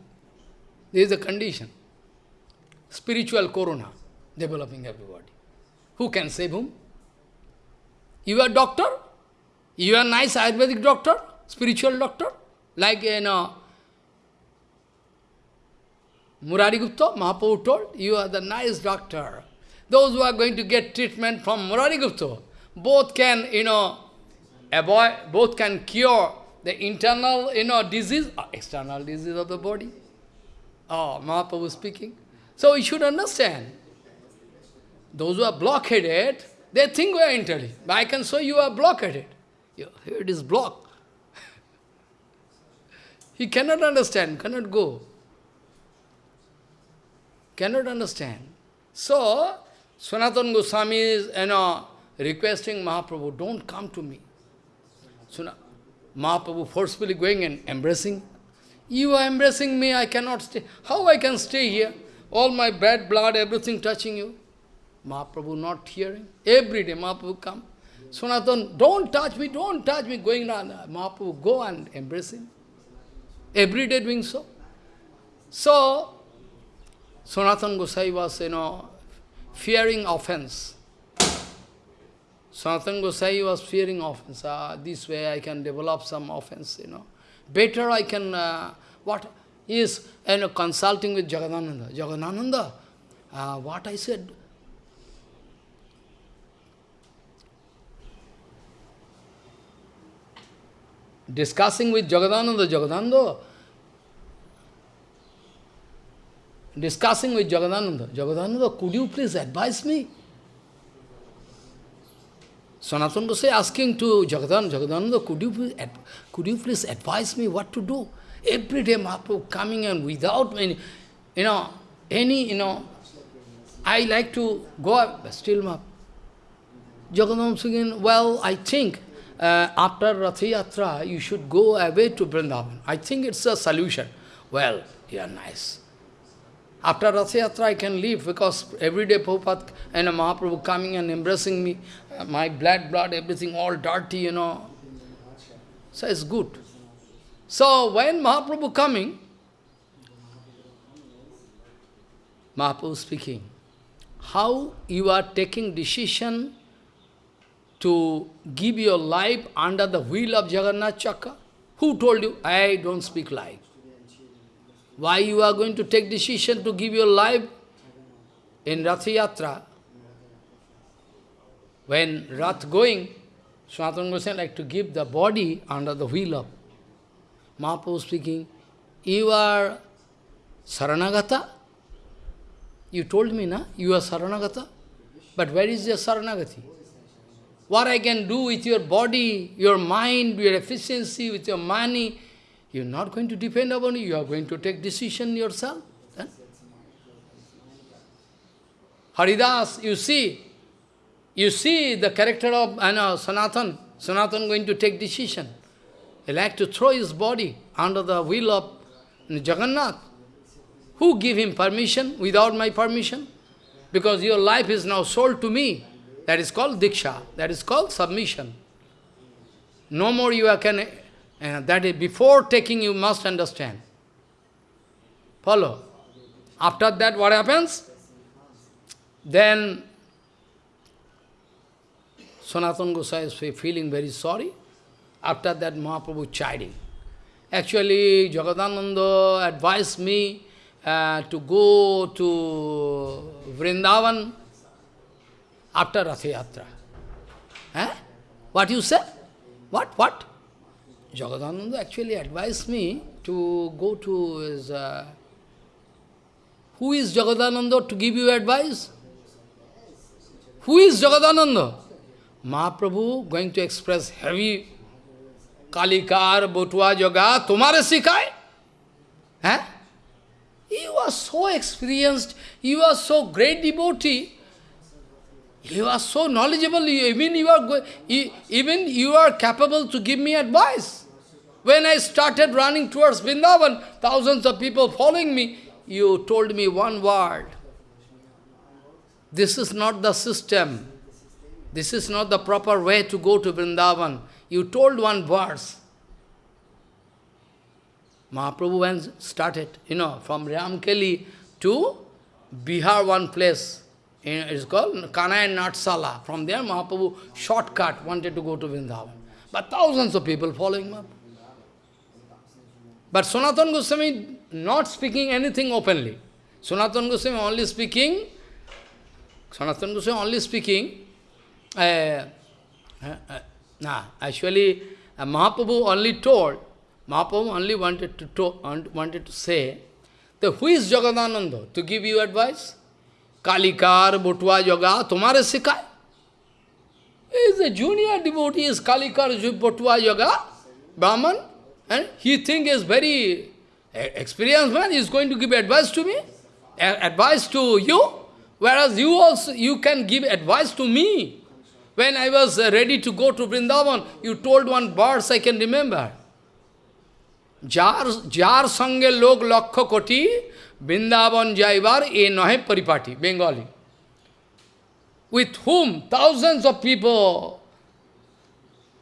There is a condition. Spiritual Corona developing everybody. Who can save whom? You are doctor? You are nice Ayurvedic doctor? Spiritual doctor? Like, you know, Murari Gupta, Mahaprabhu told, you are the nice doctor. Those who are going to get treatment from Murari Gupta, both can, you know, avoid, both can cure the internal, you know, disease, or external disease of the body. Oh, Mahaprabhu speaking. So we should understand. Those who are blockheaded, they think we are intelligent. But I can show you are blockheaded. Here it is block. he cannot understand, cannot go. Cannot understand. So, Sanatana Goswami is, you know, requesting Mahaprabhu, don't come to me. So Mahaprabhu forcefully going and embracing. You are embracing me, I cannot stay. How I can stay here? All my bad blood, everything touching you. Mahaprabhu not hearing. Every day Mahaprabhu come. Sanatan, don't touch me, don't touch me, going on. Mahaprabhu go and embrace him. Every day doing so. So, Sanatan Gosai was, you know, fearing offense. Sanatan Gosai was fearing offense. Uh, this way I can develop some offense, you know. Better I can, uh, what is, you know, consulting with Jagadananda. Jagadananda, uh, what I said, discussing with Jagadananda, Jagadananda, discussing with Jagadananda, Jagadananda, could you please advise me? Sanatana Gosai asking to Jagadan, Jagadananda, could you, please, could you please advise me what to do? Every day Mahaprabhu coming and without any, you know, any, you know, I like to go, but still Mahaprabhu. Jagadam saying, well, I think uh, after Ratha Yatra, you should go away to Vrindavan. I think it's a solution. Well, you are nice. After Ratha Yatra, I can leave because every day Prabhupada and Mahaprabhu coming and embracing me, uh, my blood, blood, everything all dirty, you know. So it's good. So when Mahaprabhu coming, Mahaprabhu speaking, how you are taking decision to give your life under the wheel of Jagannath Chakra? Who told you? I don't speak lie. Why you are going to take decision to give your life in Rath Yatra? When Rath going, Sanatana Goswami like to give the body under the wheel of Mahaprabhu speaking, you are Saranagata? You told me, na? You are Saranagata? But where is your Saranagati? What I can do with your body, your mind, your efficiency, with your money, you're not going to depend upon you, you are going to take decision yourself. Then? Haridas, you see, you see the character of I know, Sanatan, Sanatan going to take decision. He like to throw his body under the wheel of Jagannath. Who give him permission without my permission? Because your life is now sold to me. That is called diksha. That is called submission. No more you can, uh, that is before taking you must understand. Follow. After that what happens? Then Sanatana Gosai is feeling very sorry. After that Mahaprabhu chiding. Actually, Jagadananda advised me uh, to go to Vrindavan after Ratha Yatra. Eh? What you say? What? What? Jagadananda actually advised me to go to his... Uh, who is Jagadananda to give you advice? Who is Jagadananda? Mahaprabhu going to express heavy Kalikar, Botwa, Yoga, Tumare Sikai? Eh? You are so experienced, you are so great devotee, you are so knowledgeable, even you are even you are capable to give me advice. When I started running towards Vrindavan, thousands of people following me, you told me one word. This is not the system. This is not the proper way to go to Vrindavan. You told one verse. Mahaprabhu when started, you know, from Ramkeli to Bihar, one place, it is called Kanai Natshala. From there, Mahaprabhu shortcut wanted to go to Vrindavan. But thousands of people following Mahaprabhu. But Sanatana Goswami not speaking anything openly. Sanatana Goswami only speaking, Sanatana Goswami only speaking, uh, uh, uh, nah, actually uh, Mahaprabhu only told, Mahaprabhu only wanted to, to, wanted to say, that who is Jagadananda to give you advice? Kalikar, Bhutwa Yoga, Tumare Sikai. He is a junior devotee, is Kalikar, Bhutwa Yoga, Brahman, and he think is very experienced man, he is going to give advice to me. advice to you, whereas you also, you can give advice to me. When I was uh, ready to go to Vrindavan, you told one verse I can remember. Jar, jar sange log lakho koti, Vrindavan jaivar e nohe paripati, Bengali. With whom thousands of people,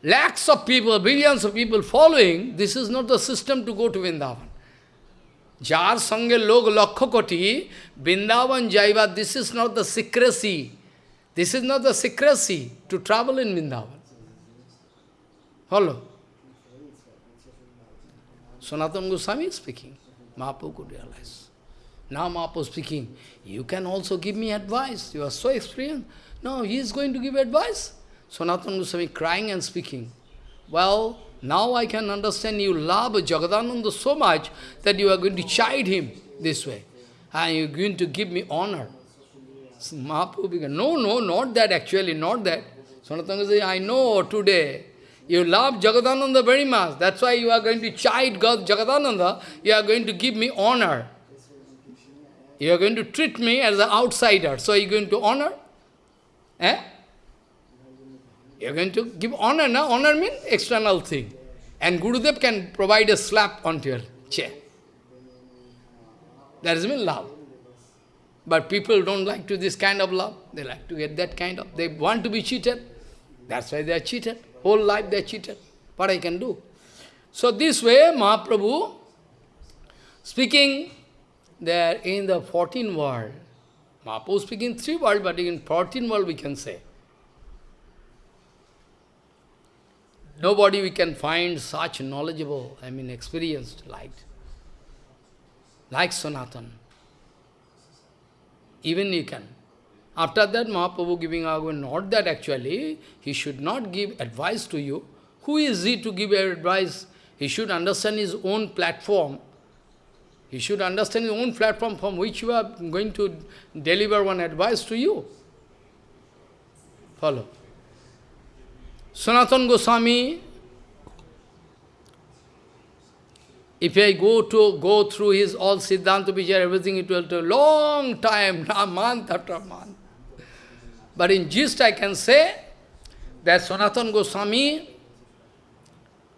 lakhs of people, billions of people following, this is not the system to go to Vrindavan. Jar sange log lakho koti, Vrindavan jaiva, this is not the secrecy. This is not the secrecy to travel in Vrindavan. Follow? Sanatana Goswami is speaking. Mahaprabhu could realize. Now Mahaprabhu speaking, you can also give me advice. You are so experienced. No, he is going to give advice. Sanatana Goswami crying and speaking. Well, now I can understand you love Jagadananda so much that you are going to chide him this way. And you are going to give me honor. Mahaprabhu began, no, no, not that actually, not that. Sanatana says, I know today, you love Jagadananda very much. That's why you are going to chide God Jagadananda. You are going to give me honor. You are going to treat me as an outsider. So you are going to honor? Eh? You are going to give honor, no? Honor means external thing. And Gurudev can provide a slap onto your chair. That is mean love. But people don't like to this kind of love. They like to get that kind of, they want to be cheated. That's why they are cheated. Whole life they are cheated. What I can do? So this way, Mahaprabhu, speaking there in the 14th world, Mahaprabhu speaking three world, but in 14th world we can say. Nobody we can find such knowledgeable, I mean experienced, like, like Sanatan. Even you can. After that, Mahaprabhu giving argument, not that actually, he should not give advice to you. Who is he to give advice? He should understand his own platform. He should understand his own platform from which you are going to deliver one advice to you. Follow. Sanatan Goswami If I go to go through his all Siddhanta Vichar, everything, it will take a long time, month after month. But in gist I can say that Sanatan Goswami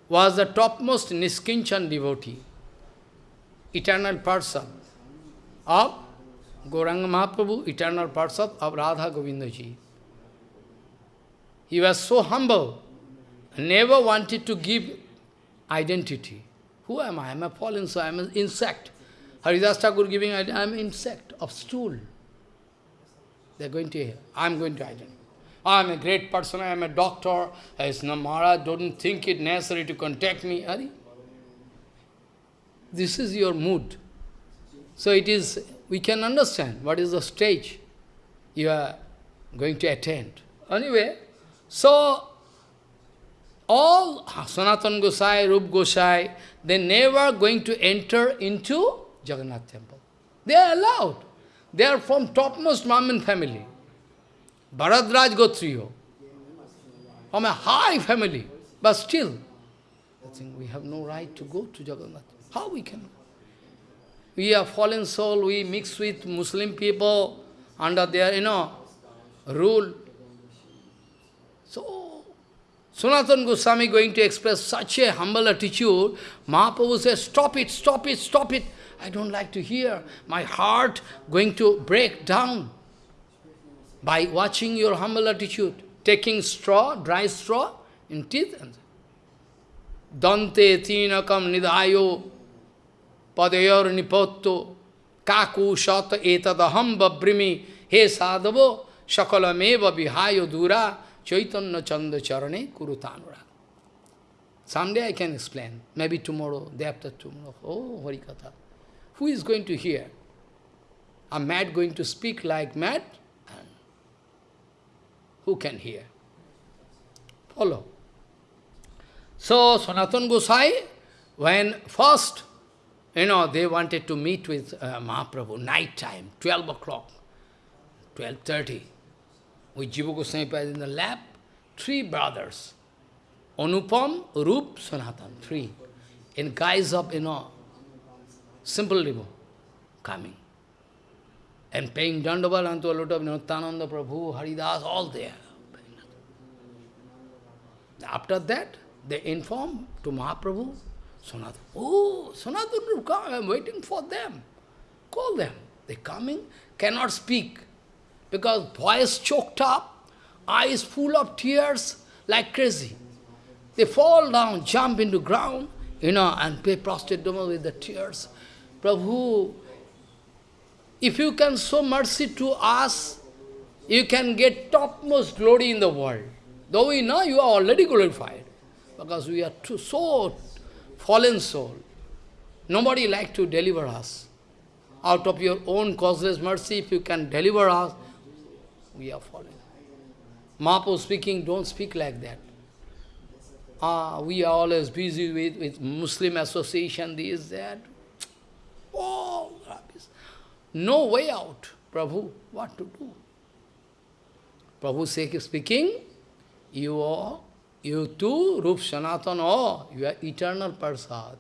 was the topmost Niskinchan devotee, eternal person of Gauranga Mahaprabhu, eternal person of Radha Govindaji. He was so humble, never wanted to give identity. Who am I? I am a fallen soul, I am an insect. Haridas Thakur giving, I am an insect of stool. They are going to hear. I am going to identify. I am a great person, I am a doctor. As no Maharaj, don't think it necessary to contact me. Hari? This is your mood. So it is, we can understand what is the stage you are going to attend. Anyway, so all ah, Sanatan Gosai, Rup Gosai, they never going to enter into Jagannath temple. They are allowed. They are from topmost Brahmin family. Bharadwaj Gotriyo. From a high family. But still, I think we have no right to go to Jagannath. How we can? We are fallen soul, we mix with Muslim people under their, you know, rule. So, Sanatan Goswami going to express such a humble attitude, Mahaprabhu says, stop it, stop it, stop it. I don't like to hear. My heart going to break down by watching your humble attitude, taking straw, dry straw in teeth. Dante tinakam nidhayo padayor nipotto kaku shata etadaham babrimi he sadhavo shakalameva vihayo dura Chaitanya Chanda Charane Kurutanura. Someday I can explain. Maybe tomorrow, day after tomorrow. Oh, Harikatha. Who is going to hear? A mad going to speak like mad? Who can hear? Follow. So, Sanatan Gosai, when first, you know, they wanted to meet with uh, Mahaprabhu, night time, 12 o'clock, 12.30 with Jiva Goswami in the lap, three brothers, Anupam, Rup, Sanatan, three, in guise of, you know, simple libo, coming. and paying Dandavat unto a lot of Nityananda Prabhu, Haridas, all there. After that, they inform to Mahaprabhu, Sanatana. Oh, Sanatana, come, I am waiting for them. Call them. They coming, cannot speak, because voice choked up, eyes full of tears, like crazy. They fall down, jump into ground, you know, and pay prostrate with the tears. Prabhu, if you can show mercy to us, you can get topmost glory in the world. Though we know you are already glorified, because we are too, so fallen soul. Nobody like to deliver us. Out of your own causeless mercy, if you can deliver us, we are fallen. Mahaprabhu speaking, don't speak like that. Ah, we are always busy with, with Muslim association, this, that. All Oh, no way out. Prabhu, what to do? Prabhu speaking, you are, you too, Rup Sanatan, oh, you are eternal Parsad.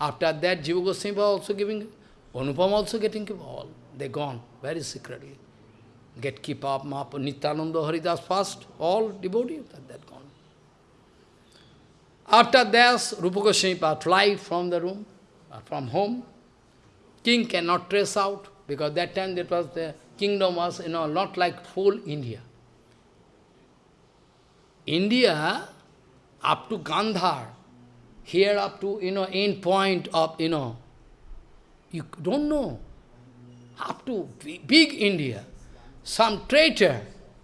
After that, Jiva Goswami was also giving, Anupam also getting all. They gone very secretly. Get keep up, Mahaprabhu, Nityananda Haridas fast, all devotees, that that gone. After this, Rupa Goswami fly from the room, uh, from home. King cannot trace out, because that time that was the kingdom was, you know, not like full India. India, up to Gandhar, here up to, you know, end point of, you know, you don't know, up to big India, some traitor,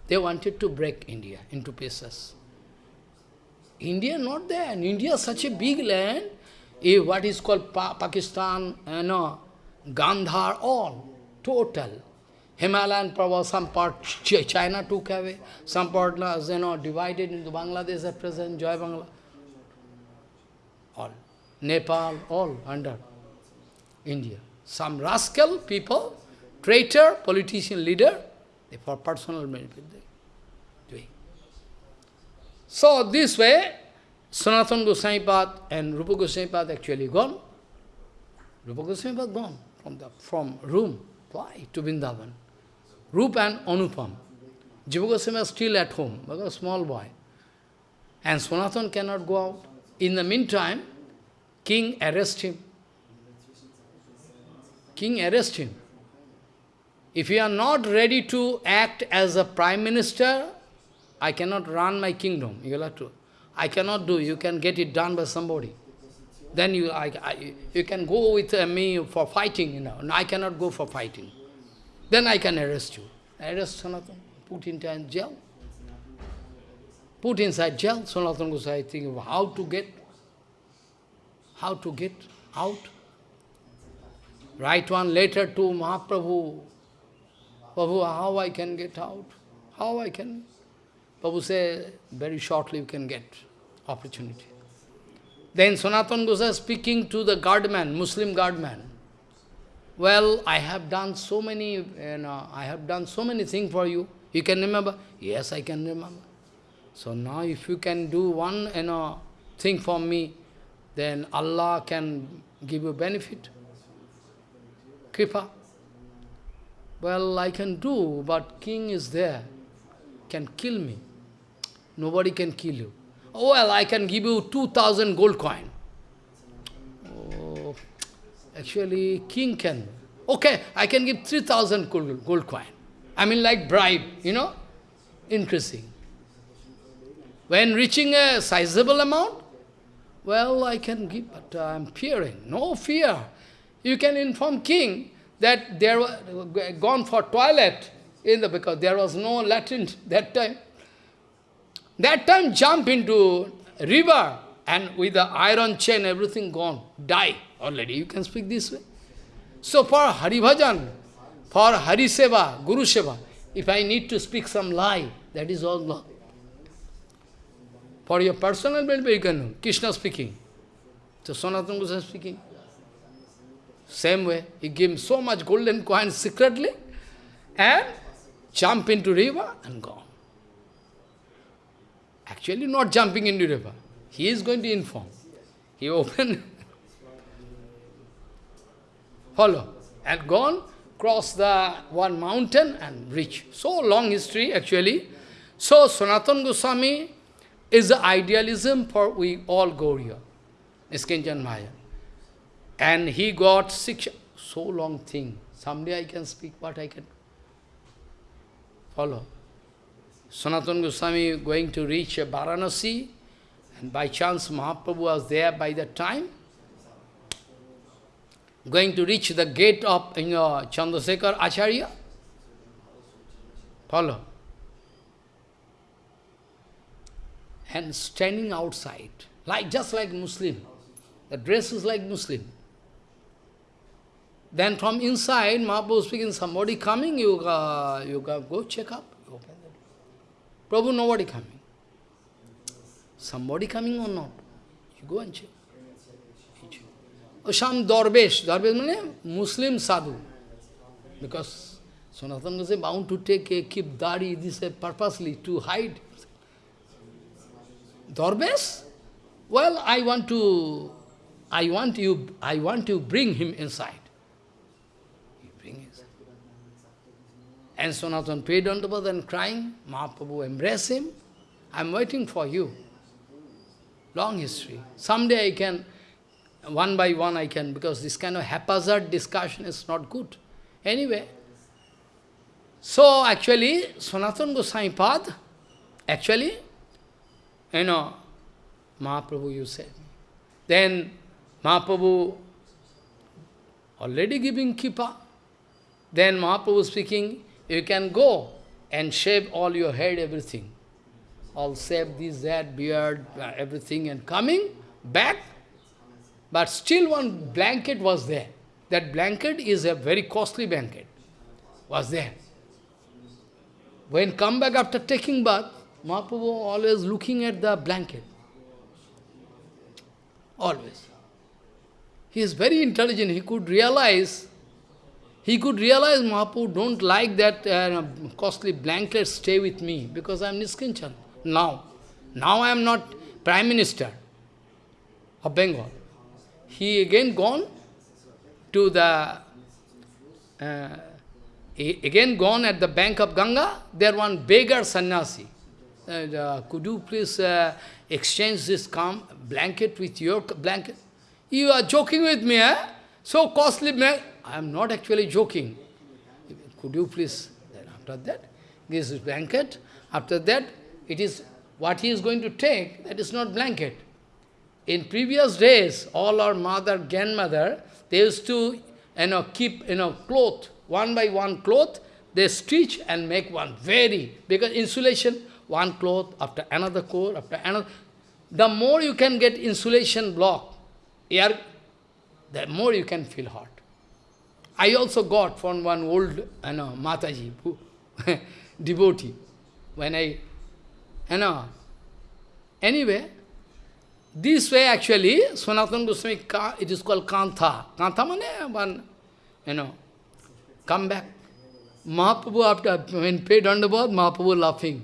they wanted to break India into pieces. India not there. In India such a big land, if what is called pa Pakistan, eh, you know, Gandhar, all, total. Himalayan Prabhu, some part China took away, some part you know, divided into Bangladesh at present, Joy Bangla. All. Nepal, all under India. Some rascal people, traitor, politician leader, they for personal benefit. they doing. So this way, Sanatana Goswami Pad and Rupa Goswami Pad actually gone. Rupa Goswami Pad gone from the from room. Why? To Vrindavan. Rup and Anupam. Jiva Goswami is still at home, because a small boy. And Sanatana cannot go out. In the meantime, king arrest him. King arrest him. If you are not ready to act as a prime minister, I cannot run my kingdom. You have to. I cannot do. You can get it done by somebody. Then you, I, I, you can go with uh, me for fighting. You know. I cannot go for fighting. Then I can arrest you. Arrest Sanatan, put into jail. Put inside jail. Sanatan Gosai think of how to get, how to get out. Write one letter to Mahaprabhu. Prabhu, how I can get out? How I can Prabhu say, very shortly you can get opportunity. Then Sanatan Goswami speaking to the guardman, Muslim guardman. Well, I have done so many, you know, I have done so many things for you. You can remember? Yes, I can remember. So now if you can do one, you know, thing for me, then Allah can give you benefit. Kripa. Well, I can do, but king is there, can kill me. Nobody can kill you. Oh, well, I can give you 2,000 gold coin. Oh, actually, king can. Okay, I can give 3,000 gold, gold coin. I mean like bribe, you know, increasing. When reaching a sizable amount, well, I can give, but I am fearing. No fear. You can inform king that they were gone for toilet in the because there was no Latin that time. That time jump into river and with the iron chain, everything gone, die already. You can speak this way. So for Hari Bhajan, for Hari Seva, Guru Seva, if I need to speak some lie, that is all law. For your personal benefit, you can. Krishna speaking. So Sanatana Goswami speaking. Same way, he gave so much golden coins secretly and jump into river and gone. Actually not jumping into river. He is going to inform. He opened. Follow. And gone, cross the one mountain and reach. So long history actually. So Sanatana Goswami is the idealism for we all go here. Niskinchan Maya. And he got six, so long thing. Someday I can speak what I can follow. Sanatana Goswami going to reach Varanasi, and by chance Mahaprabhu was there by that time, going to reach the gate of you know, Chandrasekhar Acharya. Follow. And standing outside, like just like Muslim. The dress is like Muslim. Then from inside, Mahaprabhu speaking, somebody coming, you, uh, you go check up. open the door. Prabhu, nobody coming. Somebody coming or not? You go and check. Or some Darbesh, Darbesh means Muslim sadhu. Because Sanatana was bound to take a keep dari, this purposely to hide. Darbesh? Well, I want to, I want you, I want to bring him inside. You bring him inside. And Sanatana paid on the and crying. Mahaprabhu embrace him. I'm waiting for you. Long history. Someday I can, one by one I can, because this kind of haphazard discussion is not good. Anyway, so actually, Sanatana Goswami Pad, actually, you know, Mahaprabhu, you said. Then Mahaprabhu already giving kippa. Then Mahaprabhu speaking, you can go and shave all your head, everything. All shave this, that, beard, uh, everything, and coming back. But still one blanket was there. That blanket is a very costly blanket. Was there. When come back after taking bath, Mahaprabhu always looking at the blanket. Always. He is very intelligent. He could realize, he could realize Mahaprabhu don't like that uh, costly blanket stay with me because I am Niskinchan. Now. Now I am not Prime Minister of Bengal. He again gone to the, uh, again gone at the bank of Ganga, there one beggar sannyasi. Uh, could you please uh, exchange this calm blanket with your blanket? You are joking with me, eh? So costly, I am not actually joking. Could you please, then after that, this is blanket. After that, it is what he is going to take, that is not blanket. In previous days, all our mother, grandmother, they used to you know, keep you know, cloth, one by one cloth, they stitch and make one very, because insulation, one cloth after another cloth, after another. The more you can get insulation block, air, the more you can feel hot. I also got from one old you know, Mataji, devotee, when I you know. Anyway, this way actually, Sanatana Goswami, it is called Kantha. Kantha means one, you know, come back. Mahaprabhu, after, when paid on the underboard, Mahaprabhu laughing.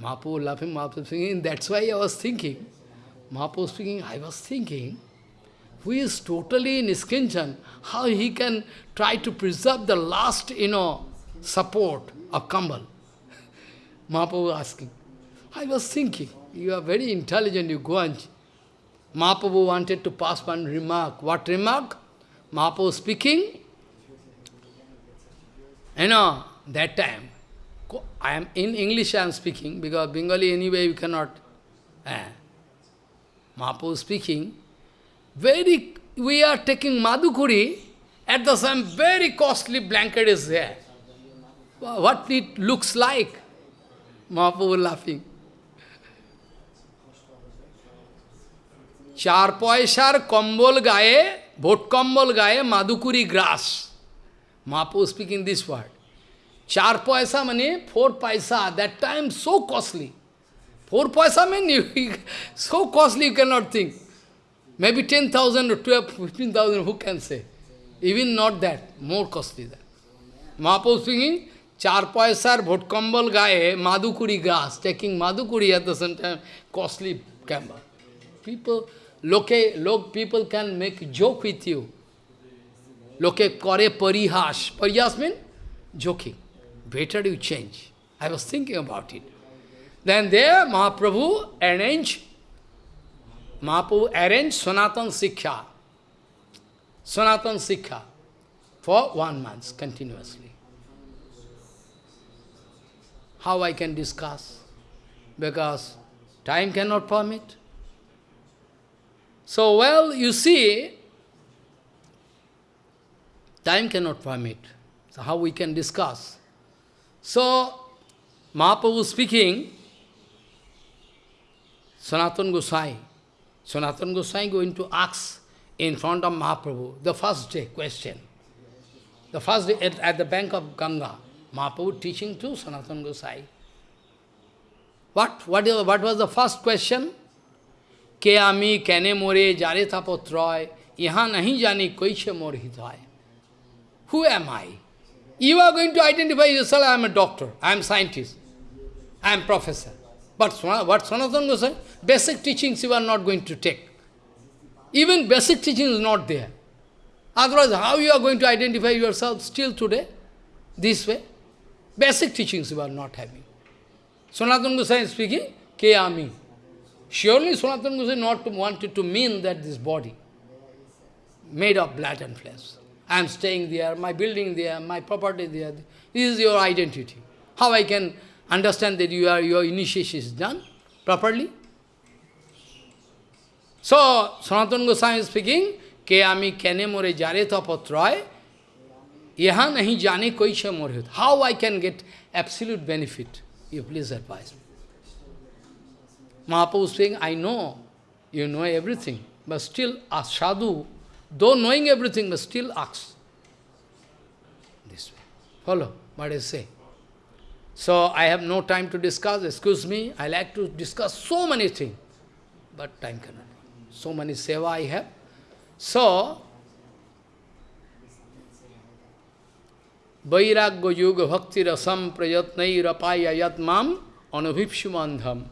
Mahaprabhu laughing, Mahaprabhu singing. That's why I was thinking, Mahaprabhu speaking, I was thinking, who is totally Niskinchan, how he can try to preserve the last, you know, support of Kambal. Mahaprabhu asking. I was thinking, you are very intelligent, you go and... Mahaprabhu wanted to pass one remark. What remark? Mahaprabhu speaking, you know, that time, I am in English I am speaking, because Bengali anyway you cannot... Eh. Mahaprabhu speaking, very, we are taking Madhukuri, at the same very costly blanket is there. What it looks like. Mahaprabhu laughing. চার পয়সার কম্বল গায়ে ভোট কম্বল গায়ে মাদুকুরি গ্রাস মাপু স্পিকিং দিস ওয়ার্ড চার পয়সা মানে four paisa that time so costly four পয়সা mean you, so costly you cannot think. Maybe 10,000 or 12, 15,000, who can say? Even not that, more costly than. Mahaprabhu singing, Char paisar bhotkambal gaye, madhukuri grass, taking madhukuri at the same time, costly camel. People, loke, loke, people can make joke with you. Loke kore parihash. Parihash means joking. Better you change. I was thinking about it. Then there, Mahaprabhu arranged Mahaprabhu arranged Sanatan Siksha. Sanatan for one month continuously. How I can discuss? Because time cannot permit. So, well, you see, time cannot permit. So how we can discuss? So, Mahaprabhu speaking, Sanatan Gosai, Sanatan Gosai going to ask in front of Mahaprabhu, the first day question. The first day at, at the bank of Ganga, Mahaprabhu teaching to Sanatan Gosai. What, what, is, what was the first question? कैने मोरे जारे था पत्रय यहाँ नहीं जानी कोई से मोर हित Who am I? You are going to identify yourself, I am a doctor, I am scientist, I am professor. But what Sanatana Goswami, basic teachings you are not going to take. Even basic teaching is not there. Otherwise, how you are going to identify yourself still today? This way? Basic teachings you are not having. Sanatana Goswami is speaking, Ke Ami. Surely Sanatana Goswami not wanted to mean that this body, made of blood and flesh. I am staying there, my building there, my property there. This is your identity. How I can understand that you are, your initiation is done properly? So, Sanatana Goswami is speaking, ke ami kene more jare nahi jane How I can get absolute benefit? You please advise me. Mahaprabhu saying, I know, you know everything, but still a sadhu Though knowing everything, but still asks. This way. Follow what I say. So I have no time to discuss, excuse me, I like to discuss so many things, but time cannot. So many seva I have. So, Vairagya Yoga Bhakti Rasam Prayatnai Rapaya Yat Mam Anubhipshumandham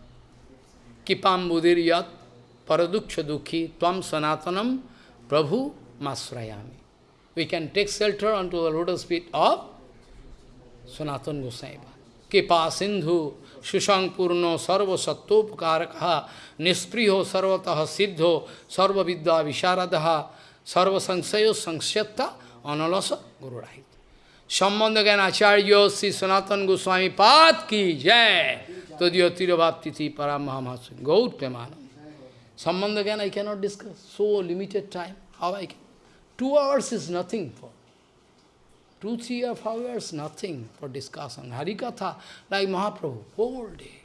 Kipam Budir Yat Paraduksha Dukhi Tvam Sanatanam Prabhu Masrayami. We can take shelter onto the lotus feet of Sanatan Gosaiva. Kipa Sindhu Shushang Purno Sarva Sattopkarakaha Nispriho Sarvataha Siddho Sarva Vidya Visharadaha Sarva Sangsayo Sangsyatta Analasa Guru Rahit. Sambandha Gyan Acharya Sri Sanatan Goswami Pad Ki Jai Tadya Tirabhaptiti Paramahamasu Gaut Premanam. Sambandha Gyan I cannot discuss. So limited time. How I can? Two hours is nothing for. Two, three or five hours, nothing for discussion. Harikatha, like Mahaprabhu, whole day.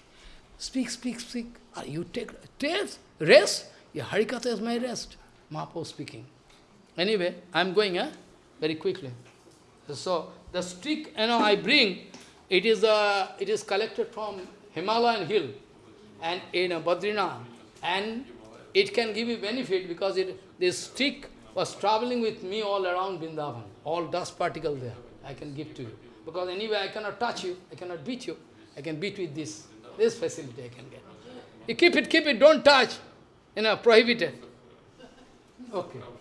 Speak, speak, speak. Are you take rest? Rest? Yeah, Harikatha is my rest. Mahaprabhu speaking. Anyway, I am going eh? very quickly. So, the stick, you know, I bring, it is, uh, it is collected from Himalayan hill and in uh, Badrinath. And it can give you benefit because it, this stick was traveling with me all around Vrindavan, all dust particle there. I can give to you. Because anyway, I cannot touch you, I cannot beat you. I can beat with this. This facility I can get. You keep it, keep it, don't touch. You know, prohibited. Okay.